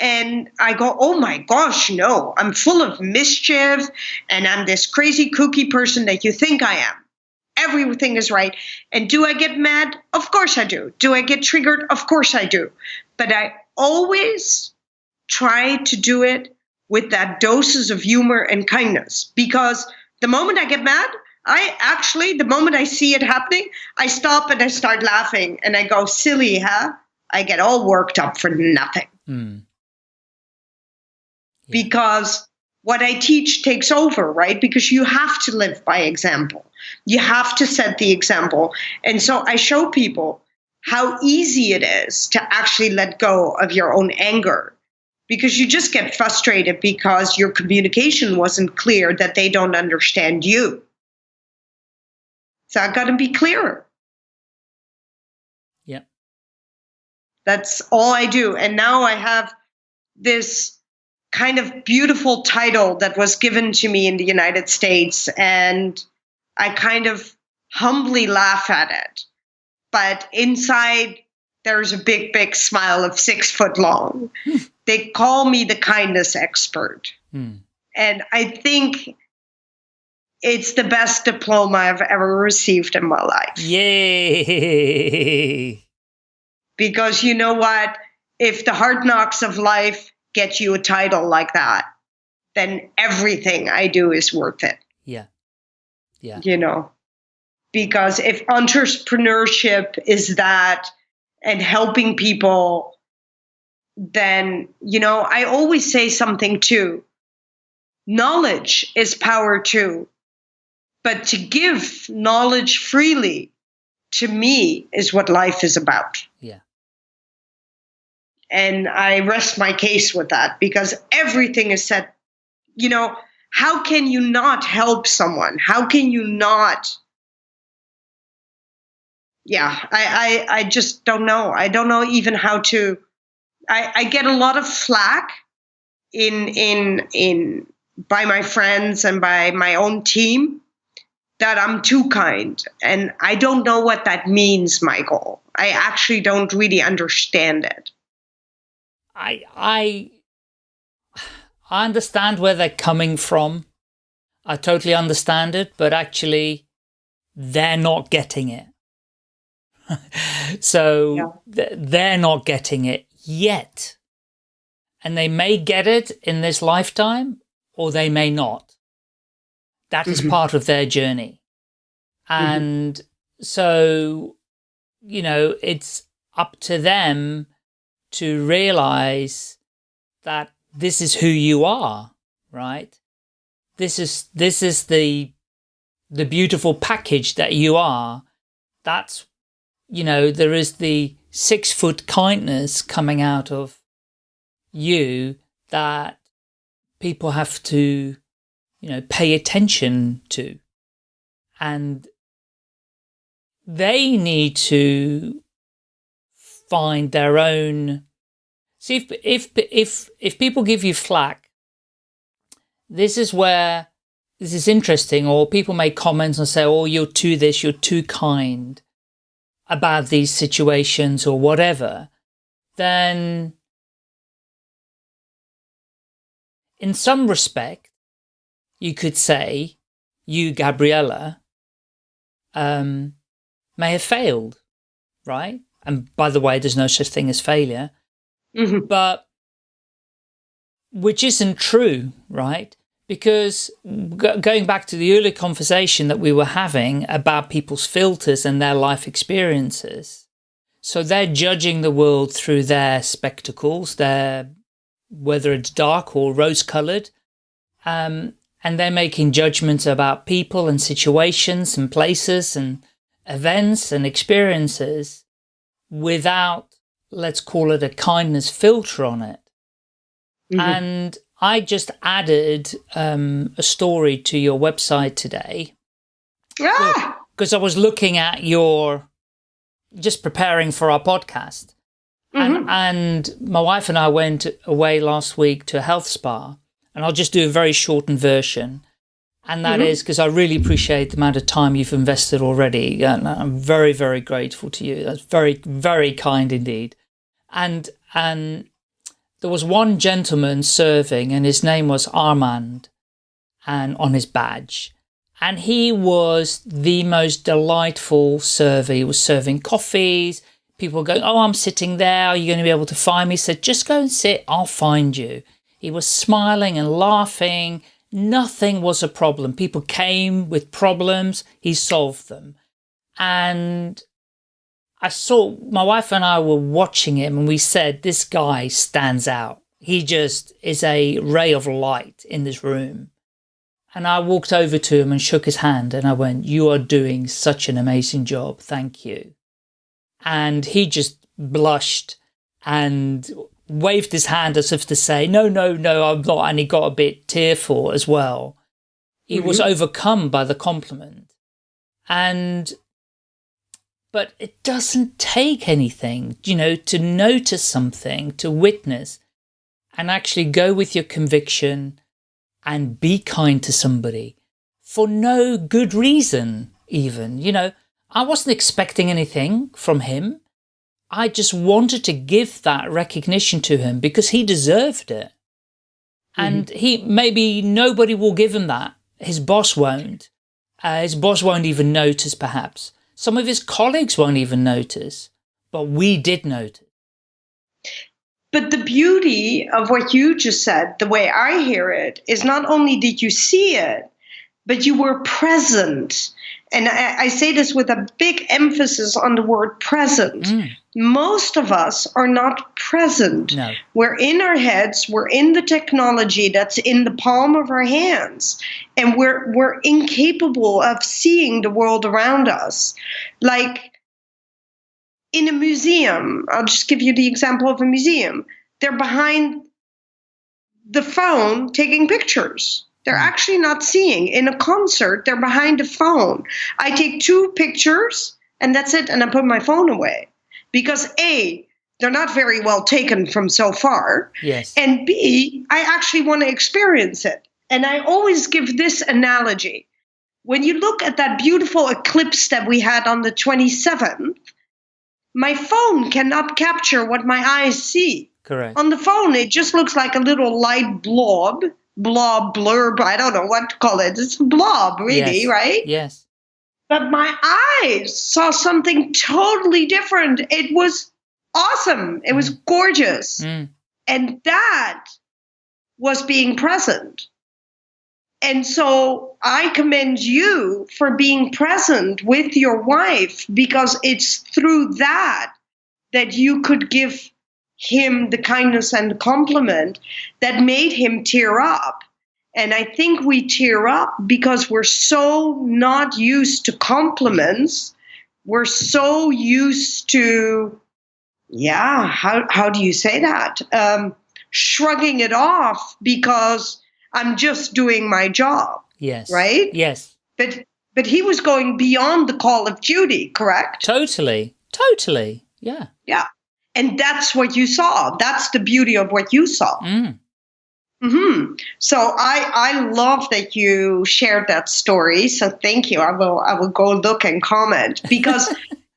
And I go, oh my gosh, no. I'm full of mischief and I'm this crazy kooky person that you think I am everything is right. And do I get mad? Of course I do. Do I get triggered? Of course I do. But I always try to do it with that doses of humor and kindness because the moment I get mad, I actually, the moment I see it happening, I stop and I start laughing and I go, silly, huh? I get all worked up for nothing hmm. Because what I teach takes over, right? Because you have to live by example. You have to set the example. And so I show people how easy it is to actually let go of your own anger because you just get frustrated because your communication wasn't clear that they don't understand you. So I've got to be clearer. Yep. That's all I do. And now I have this kind of beautiful title that was given to me in the United States. And I kind of humbly laugh at it. But inside, there's a big, big smile of six foot long. they call me the kindness expert. Hmm. And I think it's the best diploma I've ever received in my life. Yay! Because you know what? If the hard knocks of life get you a title like that, then everything I do is worth it, Yeah. Yeah. you know? Because if entrepreneurship is that and helping people, then, you know, I always say something too. Knowledge is power too. But to give knowledge freely, to me, is what life is about. And I rest my case with that because everything is said, you know, how can you not help someone? How can you not? Yeah, I, I, I just don't know. I don't know even how to. I, I get a lot of flack in in in by my friends and by my own team that I'm too kind. And I don't know what that means, Michael. I actually don't really understand it. I I I understand where they're coming from. I totally understand it, but actually they're not getting it. so th- they're not getting it yet. And they may get it in this lifetime or they may not. That is Mhm. part of their journey. And so, you know, it's up to them to realize that this is who you are, right? This is, this is the, the beautiful package that you are. That's, you know, there is the six foot kindness coming out of you that people have to, you know, pay attention to. And they need to find their own. See if if if if people give you flack this is where this is interesting or people make comments and say oh you're too this you're too kind about these situations or whatever then in some respect you could say you gabriella um may have failed right and by the way, there's no such thing as failure, Mhm. but which isn't true, right? because going back to the earlier conversation that we were having about people's filters and their life experiences, so they're judging the world through their spectacles, their whether it's dark or rose-colored, um, and they're making judgments about people and situations and places and events and experiences without, let's call it a kindness filter on it. Mm -hmm. And I just added um, a story to your website today. Ah! Because I was looking at your, just preparing for our podcast. Mm -hmm. and, mm-hmm. and my wife and I went away last week to a health spa. And I'll just do a very shortened version. And that mm -hmm. is because I really appreciate the amount of time you've invested already. And I'm very, very grateful to you. That's very, very kind indeed. And, and there was one gentleman serving and his name was Armand and on his badge. And he was the most delightful server. He was serving coffees. People were going, oh, I'm sitting there. Are you going to be able to find me? He said, just go and sit. I'll find you. He was smiling and laughing. Nothing was a problem. People came with problems. He solved them. And I saw my wife and I were watching him and we said, this guy stands out. He just is a ray of light in this room. And I walked over to him and shook his hand and I went, you are doing such an amazing job. Thank you. And he just blushed and waved his hand as if to say, no, no, no, I'm not. And he got a bit tearful as well. He mm -hmm. was overcome by the compliment. And but it doesn't take anything, you know, to notice something, to witness, and actually go with your conviction and be kind to somebody for no good reason, even. You know, I wasn't expecting anything from him. I just wanted to give that recognition to him because he deserved it. And mm -hmm. he, maybe nobody will give him that. His boss won't. Uh, his boss won't even notice, perhaps. Some of his colleagues won't even notice, but we did notice. But the beauty of what you just said, the way I hear it, is not only did you see it, but you were present. And I, I say this with a big emphasis on the word present. Mm most of us are not present. No. We're in our heads, we're in the technology that's in the palm of our hands, and we're we're incapable of seeing the world around us. Like in a museum, I'll just give you the example of a museum. They're behind the phone taking pictures. They're mm. actually not seeing. In a concert, they're behind a phone. I take two pictures and that's it, and I put my phone away because A, they're not very well taken from so far. Yes. And B, I actually want to experience it. And I always give this analogy. When you look at that beautiful eclipse that we had on the 27th, my phone cannot capture what my eyes see. Correct. On the phone, it just looks like a little light blob, blob, blurb, I don't know what to call it. It's a blob, really, yes. right? Yes. But my eyes saw something totally different. It was awesome. It was mm. gorgeous. Mm. And that was being present. And so I commend you for being present with your wife because it's through that that you could give him the kindness and the compliment that made him tear up and I think we tear up because we're so not used to compliments. We're so used to, yeah, how, how do you say that? Um, shrugging it off because I'm just doing my job. Yes. Right? Yes. But but he was going beyond the call of duty, correct? Totally. Totally. Yeah. Yeah. And that's what you saw. That's the beauty of what you saw. Mm. Mm-hmm. So I I love that you shared that story. So thank you. I will I will go look and comment because.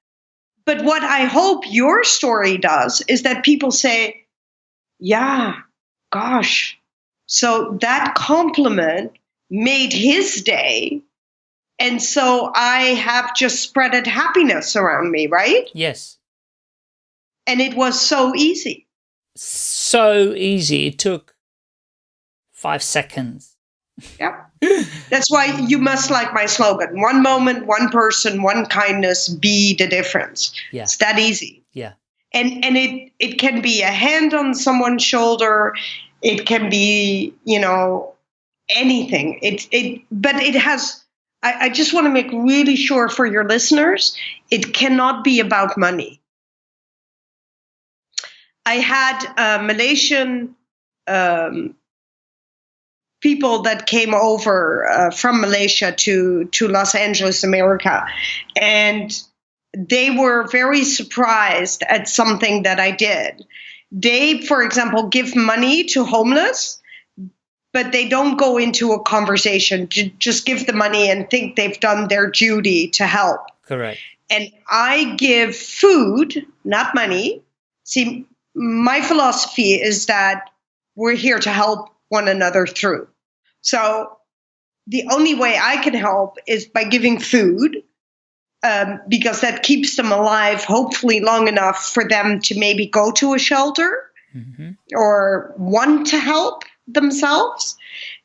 but what I hope your story does is that people say, "Yeah, gosh." So that compliment made his day, and so I have just spreaded happiness around me, right? Yes. And it was so easy. So easy. It took five seconds. Yep. That's why you must like my slogan one moment, one person, one kindness, be the difference. Yeah. It's that easy. Yeah. And and it it can be a hand on someone's shoulder, it can be, you know, anything. It it but it has I, I just want to make really sure for your listeners, it cannot be about money. I had a Malaysian um, people that came over uh, from Malaysia to to Los Angeles, America, and they were very surprised at something that I did. They, for example, give money to homeless, but they don't go into a conversation. Just give the money and think they've done their duty to help. Correct. And I give food, not money. See, my philosophy is that we're here to help one another through. So the only way I can help is by giving food. Um, because that keeps them alive, hopefully long enough for them to maybe go to a shelter hmm or want to help themselves.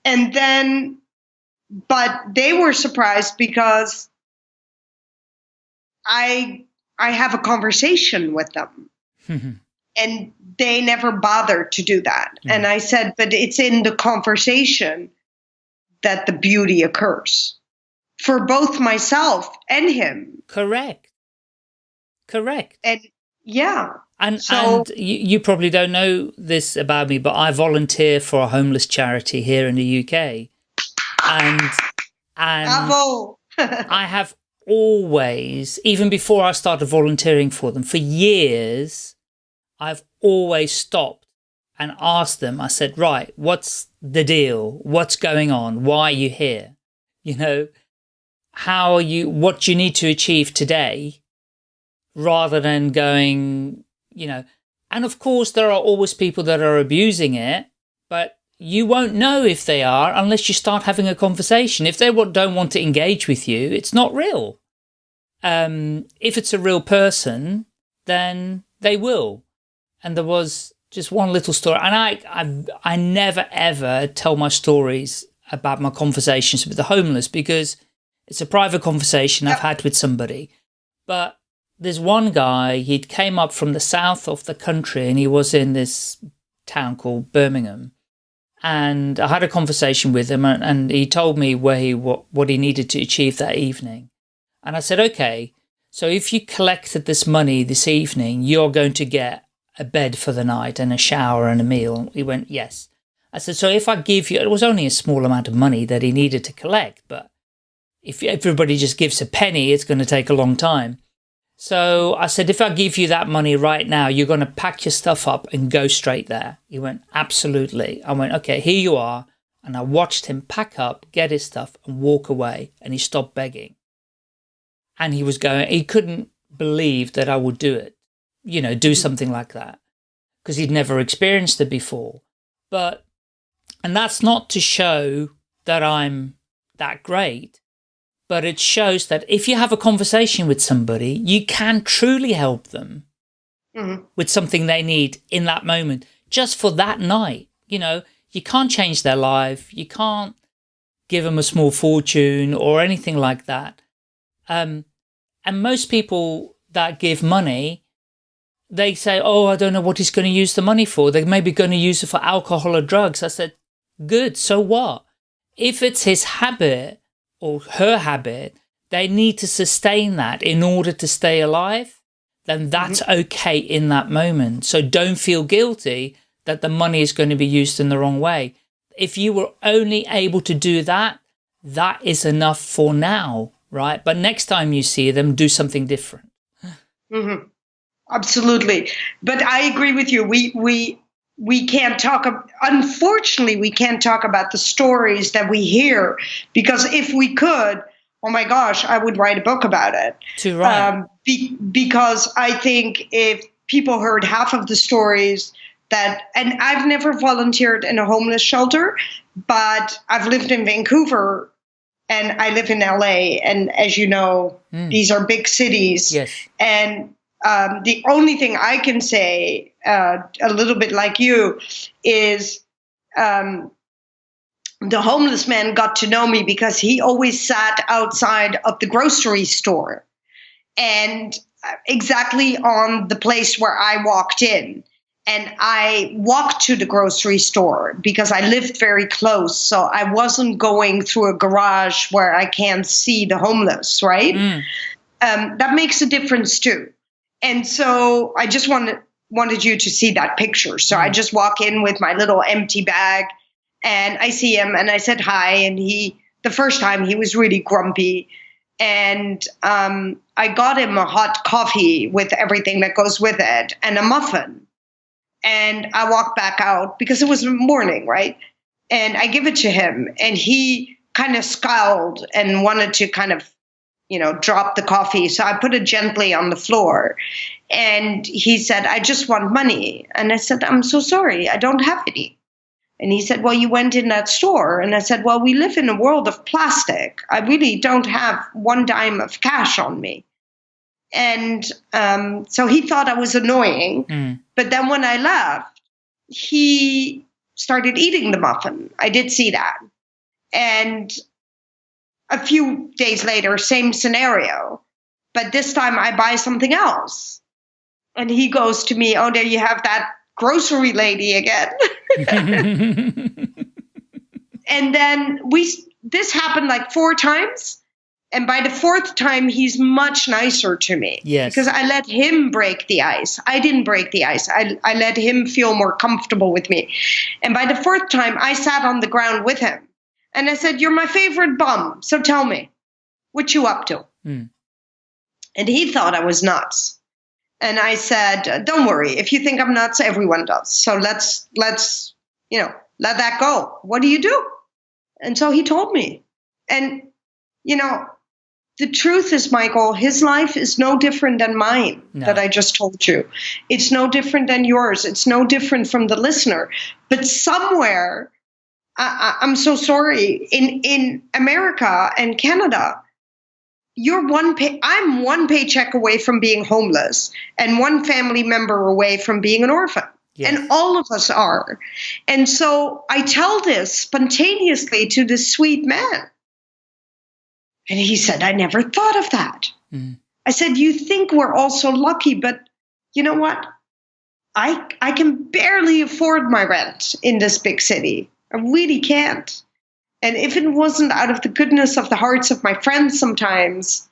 And then, but they were surprised because I I have a conversation with them and they never bothered to do that. Mhm. And I said, but it's in the conversation that the beauty occurs for both myself and him. Correct. Correct. And yeah, And So- and you, you probably don't know this about me, but I volunteer for a homeless charity here in the UK, and and. I have always, even before I started volunteering for them, for years, I've always stopped and asked them. I said, "Right, what's the deal? What's going on? Why are you here? You know, how are you? What you need to achieve today?" Rather than going, you know, and of course there are always people that are abusing it, but you won't know if they are unless you start having a conversation. If they don't want to engage with you, it's not real. Um, if it's a real person, then they will. And there was just one little story, and I, I, I never ever tell my stories about my conversations with the homeless because it's a private conversation I've had with somebody. But there's one guy, he came up from the south of the country and he was in this town called Birmingham. And I had a conversation with him and, and he told me where he, what, what he needed to achieve that evening. And I said, okay, so if you collected this money this evening, you're going to get a bed for the night and a shower and a meal. He went, yes. I said, so if I give you, it was only a small amount of money that he needed to collect, but if everybody just gives a penny, it's going to take a long time. So I said, if I give you that money right now, you're going to pack your stuff up and go straight there. He went, absolutely. I went, okay, here you are. And I watched him pack up, get his stuff and walk away. And he stopped begging. And he was going, he couldn't believe that I would do it, you know, do something like that because he'd never experienced it before. But, and that's not to show that I'm that great but it shows that if you have a conversation with somebody, you can truly help them Mhm. with something they need in that moment, just for that night. You know, you can't change their life. You can't give them a small fortune or anything like that. Um, and most people that give money, they say, oh, I don't know what he's going to use the money for. They're maybe going to use it for alcohol or drugs. I said, good, so what? If it's his habit, or her habit, they need to sustain that in order to stay alive, then that's okay in that moment. So don't feel guilty that the money is going to be used in the wrong way. If you were only able to do that, that is enough for now, right? But next time you see them, do something different. hmm Absolutely, but I agree with you. We we we can't talk. Unfortunately, we can't talk about the stories that we hear because if we could, oh my gosh, I would write a book about it. Too right. Um, be, because I think if people heard half of the stories that, and I've never volunteered in a homeless shelter, but I've lived in Vancouver and I live in LA, and as you know, Mm. these are big cities. yes. And um, the only thing I can say, uh, a little bit like you, is um, the homeless man got to know me because he always sat outside of the grocery store and uh, exactly on the place where I walked in. And I walked to the grocery store because I lived very close. So I wasn't going through a garage where I can't see the homeless, right? Mm. Um, that makes a difference too. And so I just wanted wanted you to see that picture. So I mm. just walk in with my little empty bag and I see him and I said hi and he the first time he was really grumpy and um, I got him a hot coffee with everything that goes with it and a muffin. And I walked back out because it was morning, right? And I give it to him, and he kind of scowled and wanted to kind of, you know, drop the coffee. So I put it gently on the floor. And he said, I just want money. And I said, I'm so sorry, I don't have any. And he said, Well, you went in that store. And I said, Well, we live in a world of plastic. I really don't have one dime of cash on me. And um, so he thought I was annoying. Mm. But then when I left, he started eating the muffin. I did see that. And a few days later, same scenario. But this time I buy something else. And he goes to me, Oh, there you have that grocery lady again. and then we this happened like four times. And by the fourth time, he's much nicer to me. Yes. Because I let him break the ice. I didn't break the ice. I, I let him feel more comfortable with me. And by the fourth time, I sat on the ground with him. And I said, You're my favorite bum. So tell me, what you up to? Mm. And he thought I was nuts and I said, "Don't worry. If you think I'm nuts, everyone does. So let's let's you know let that go. What do you do?" And so he told me, and you know, the truth is, Michael, his life is no different than mine no. that I just told you. It's no different than yours. It's no different from the listener. But somewhere, I, I'm so sorry in in America and Canada you're one pay I'm one paycheck away from being homeless and one family member away from being an orphan. Yes. And all of us are. And so I tell this spontaneously to this sweet man. And he said, I never thought of that. Mm. I said, You think we're all so lucky, but you know what? I, I can barely afford my rent in this big city. I really can't. And if it wasn't out of the goodness of the hearts of my friends sometimes,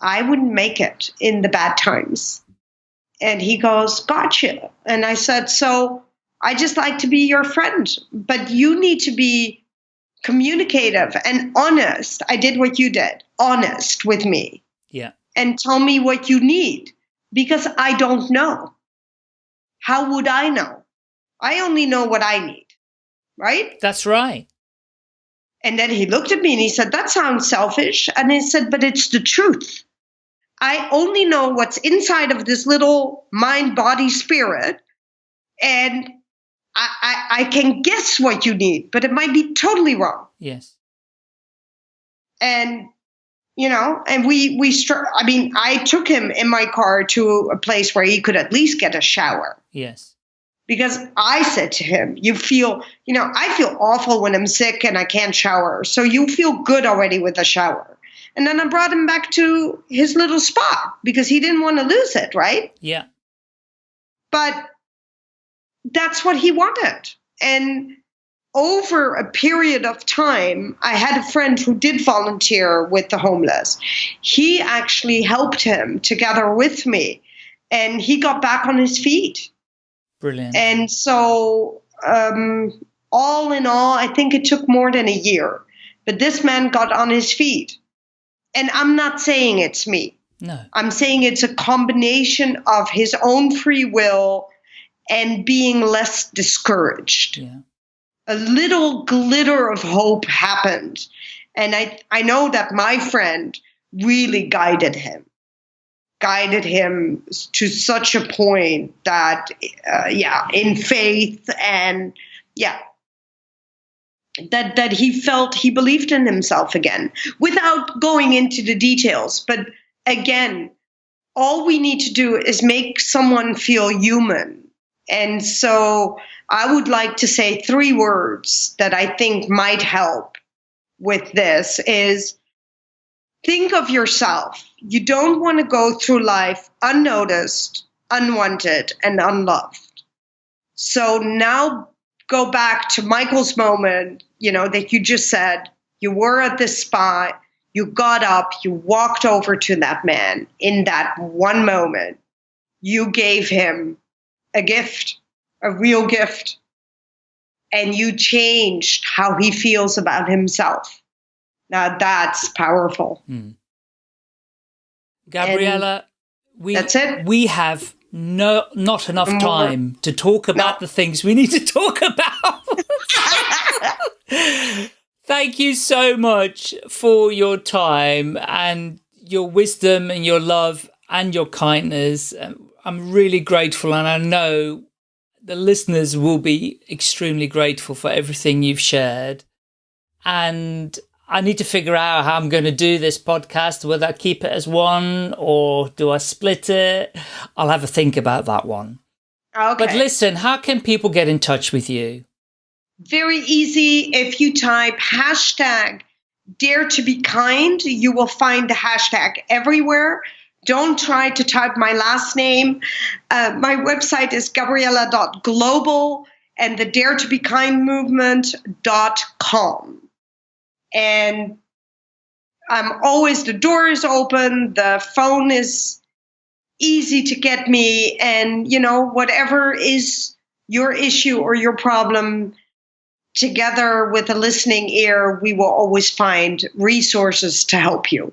I wouldn't make it in the bad times. And he goes, Gotcha. And I said, So I just like to be your friend, but you need to be communicative and honest. I did what you did, honest with me. Yeah. And tell me what you need because I don't know. How would I know? I only know what I need, right? That's right. And then he looked at me and he said, That sounds selfish. And he said, But it's the truth. I only know what's inside of this little mind, body, spirit. And I, I, I can guess what you need, but it might be totally wrong. Yes. And you know and we we str- i mean i took him in my car to a place where he could at least get a shower yes because I said to him, You feel, you know, I feel awful when I'm sick and I can't shower. So you feel good already with a shower. And then I brought him back to his little spot because he didn't want to lose it, right? Yeah. But that's what he wanted. And over a period of time, I had a friend who did volunteer with the homeless. He actually helped him together with me, and he got back on his feet. Brilliant. And so, um, all in all, I think it took more than a year. But this man got on his feet. And I'm not saying it's me. No. I'm saying it's a combination of his own free will and being less discouraged. Yeah. A little glitter of hope happened. And I, I know that my friend really guided him guided him to such a point that, uh, yeah, in faith and yeah, that that he felt he believed in himself again, without going into the details. But again, all we need to do is make someone feel human And so I would like to say three words that I think might help with this is think of yourself. You don't want to go through life unnoticed, unwanted, and unloved. So now go back to Michael's moment, you know, that you just said you were at this spot, you got up, you walked over to that man in that one moment. You gave him a gift, a real gift, and you changed how he feels about himself. Now that's powerful. Hmm. Gabriella, and we that's it. we have no not enough time to talk about no. the things we need to talk about. Thank you so much for your time and your wisdom and your love and your kindness. Um, I'm really grateful and I know the listeners will be extremely grateful for everything you've shared. And I need to figure out how I'm going to do this podcast, whether I keep it as one or do I split it? I'll have a think about that one. Okay. But listen, how can people get in touch with you? Very easy. If you type hashtag dare to be kind, you will find the hashtag everywhere. Don't try to type my last name. Uh, my website is gabriella.global and the dare to be kind movement.com. And I'm always, the door is open, the phone is easy to get me. And, you know, whatever is your issue or your problem, together with a listening ear, we will always find resources to help you.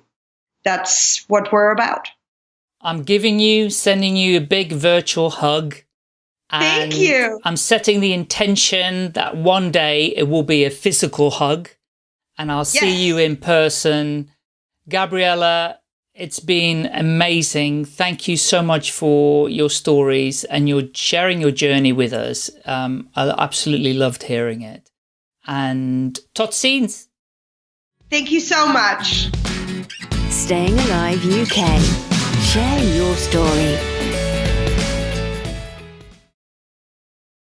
That's what we're about. I'm giving you, sending you a big virtual hug. Thank you. I'm setting the intention that one day it will be a physical hug and I'll yes. see you in person. Gabriella, it's been amazing. Thank you so much for your stories and your sharing your journey with us. Um, I absolutely loved hearing it. And tot ziens. Thank you so much. Staying Alive UK. Share your story.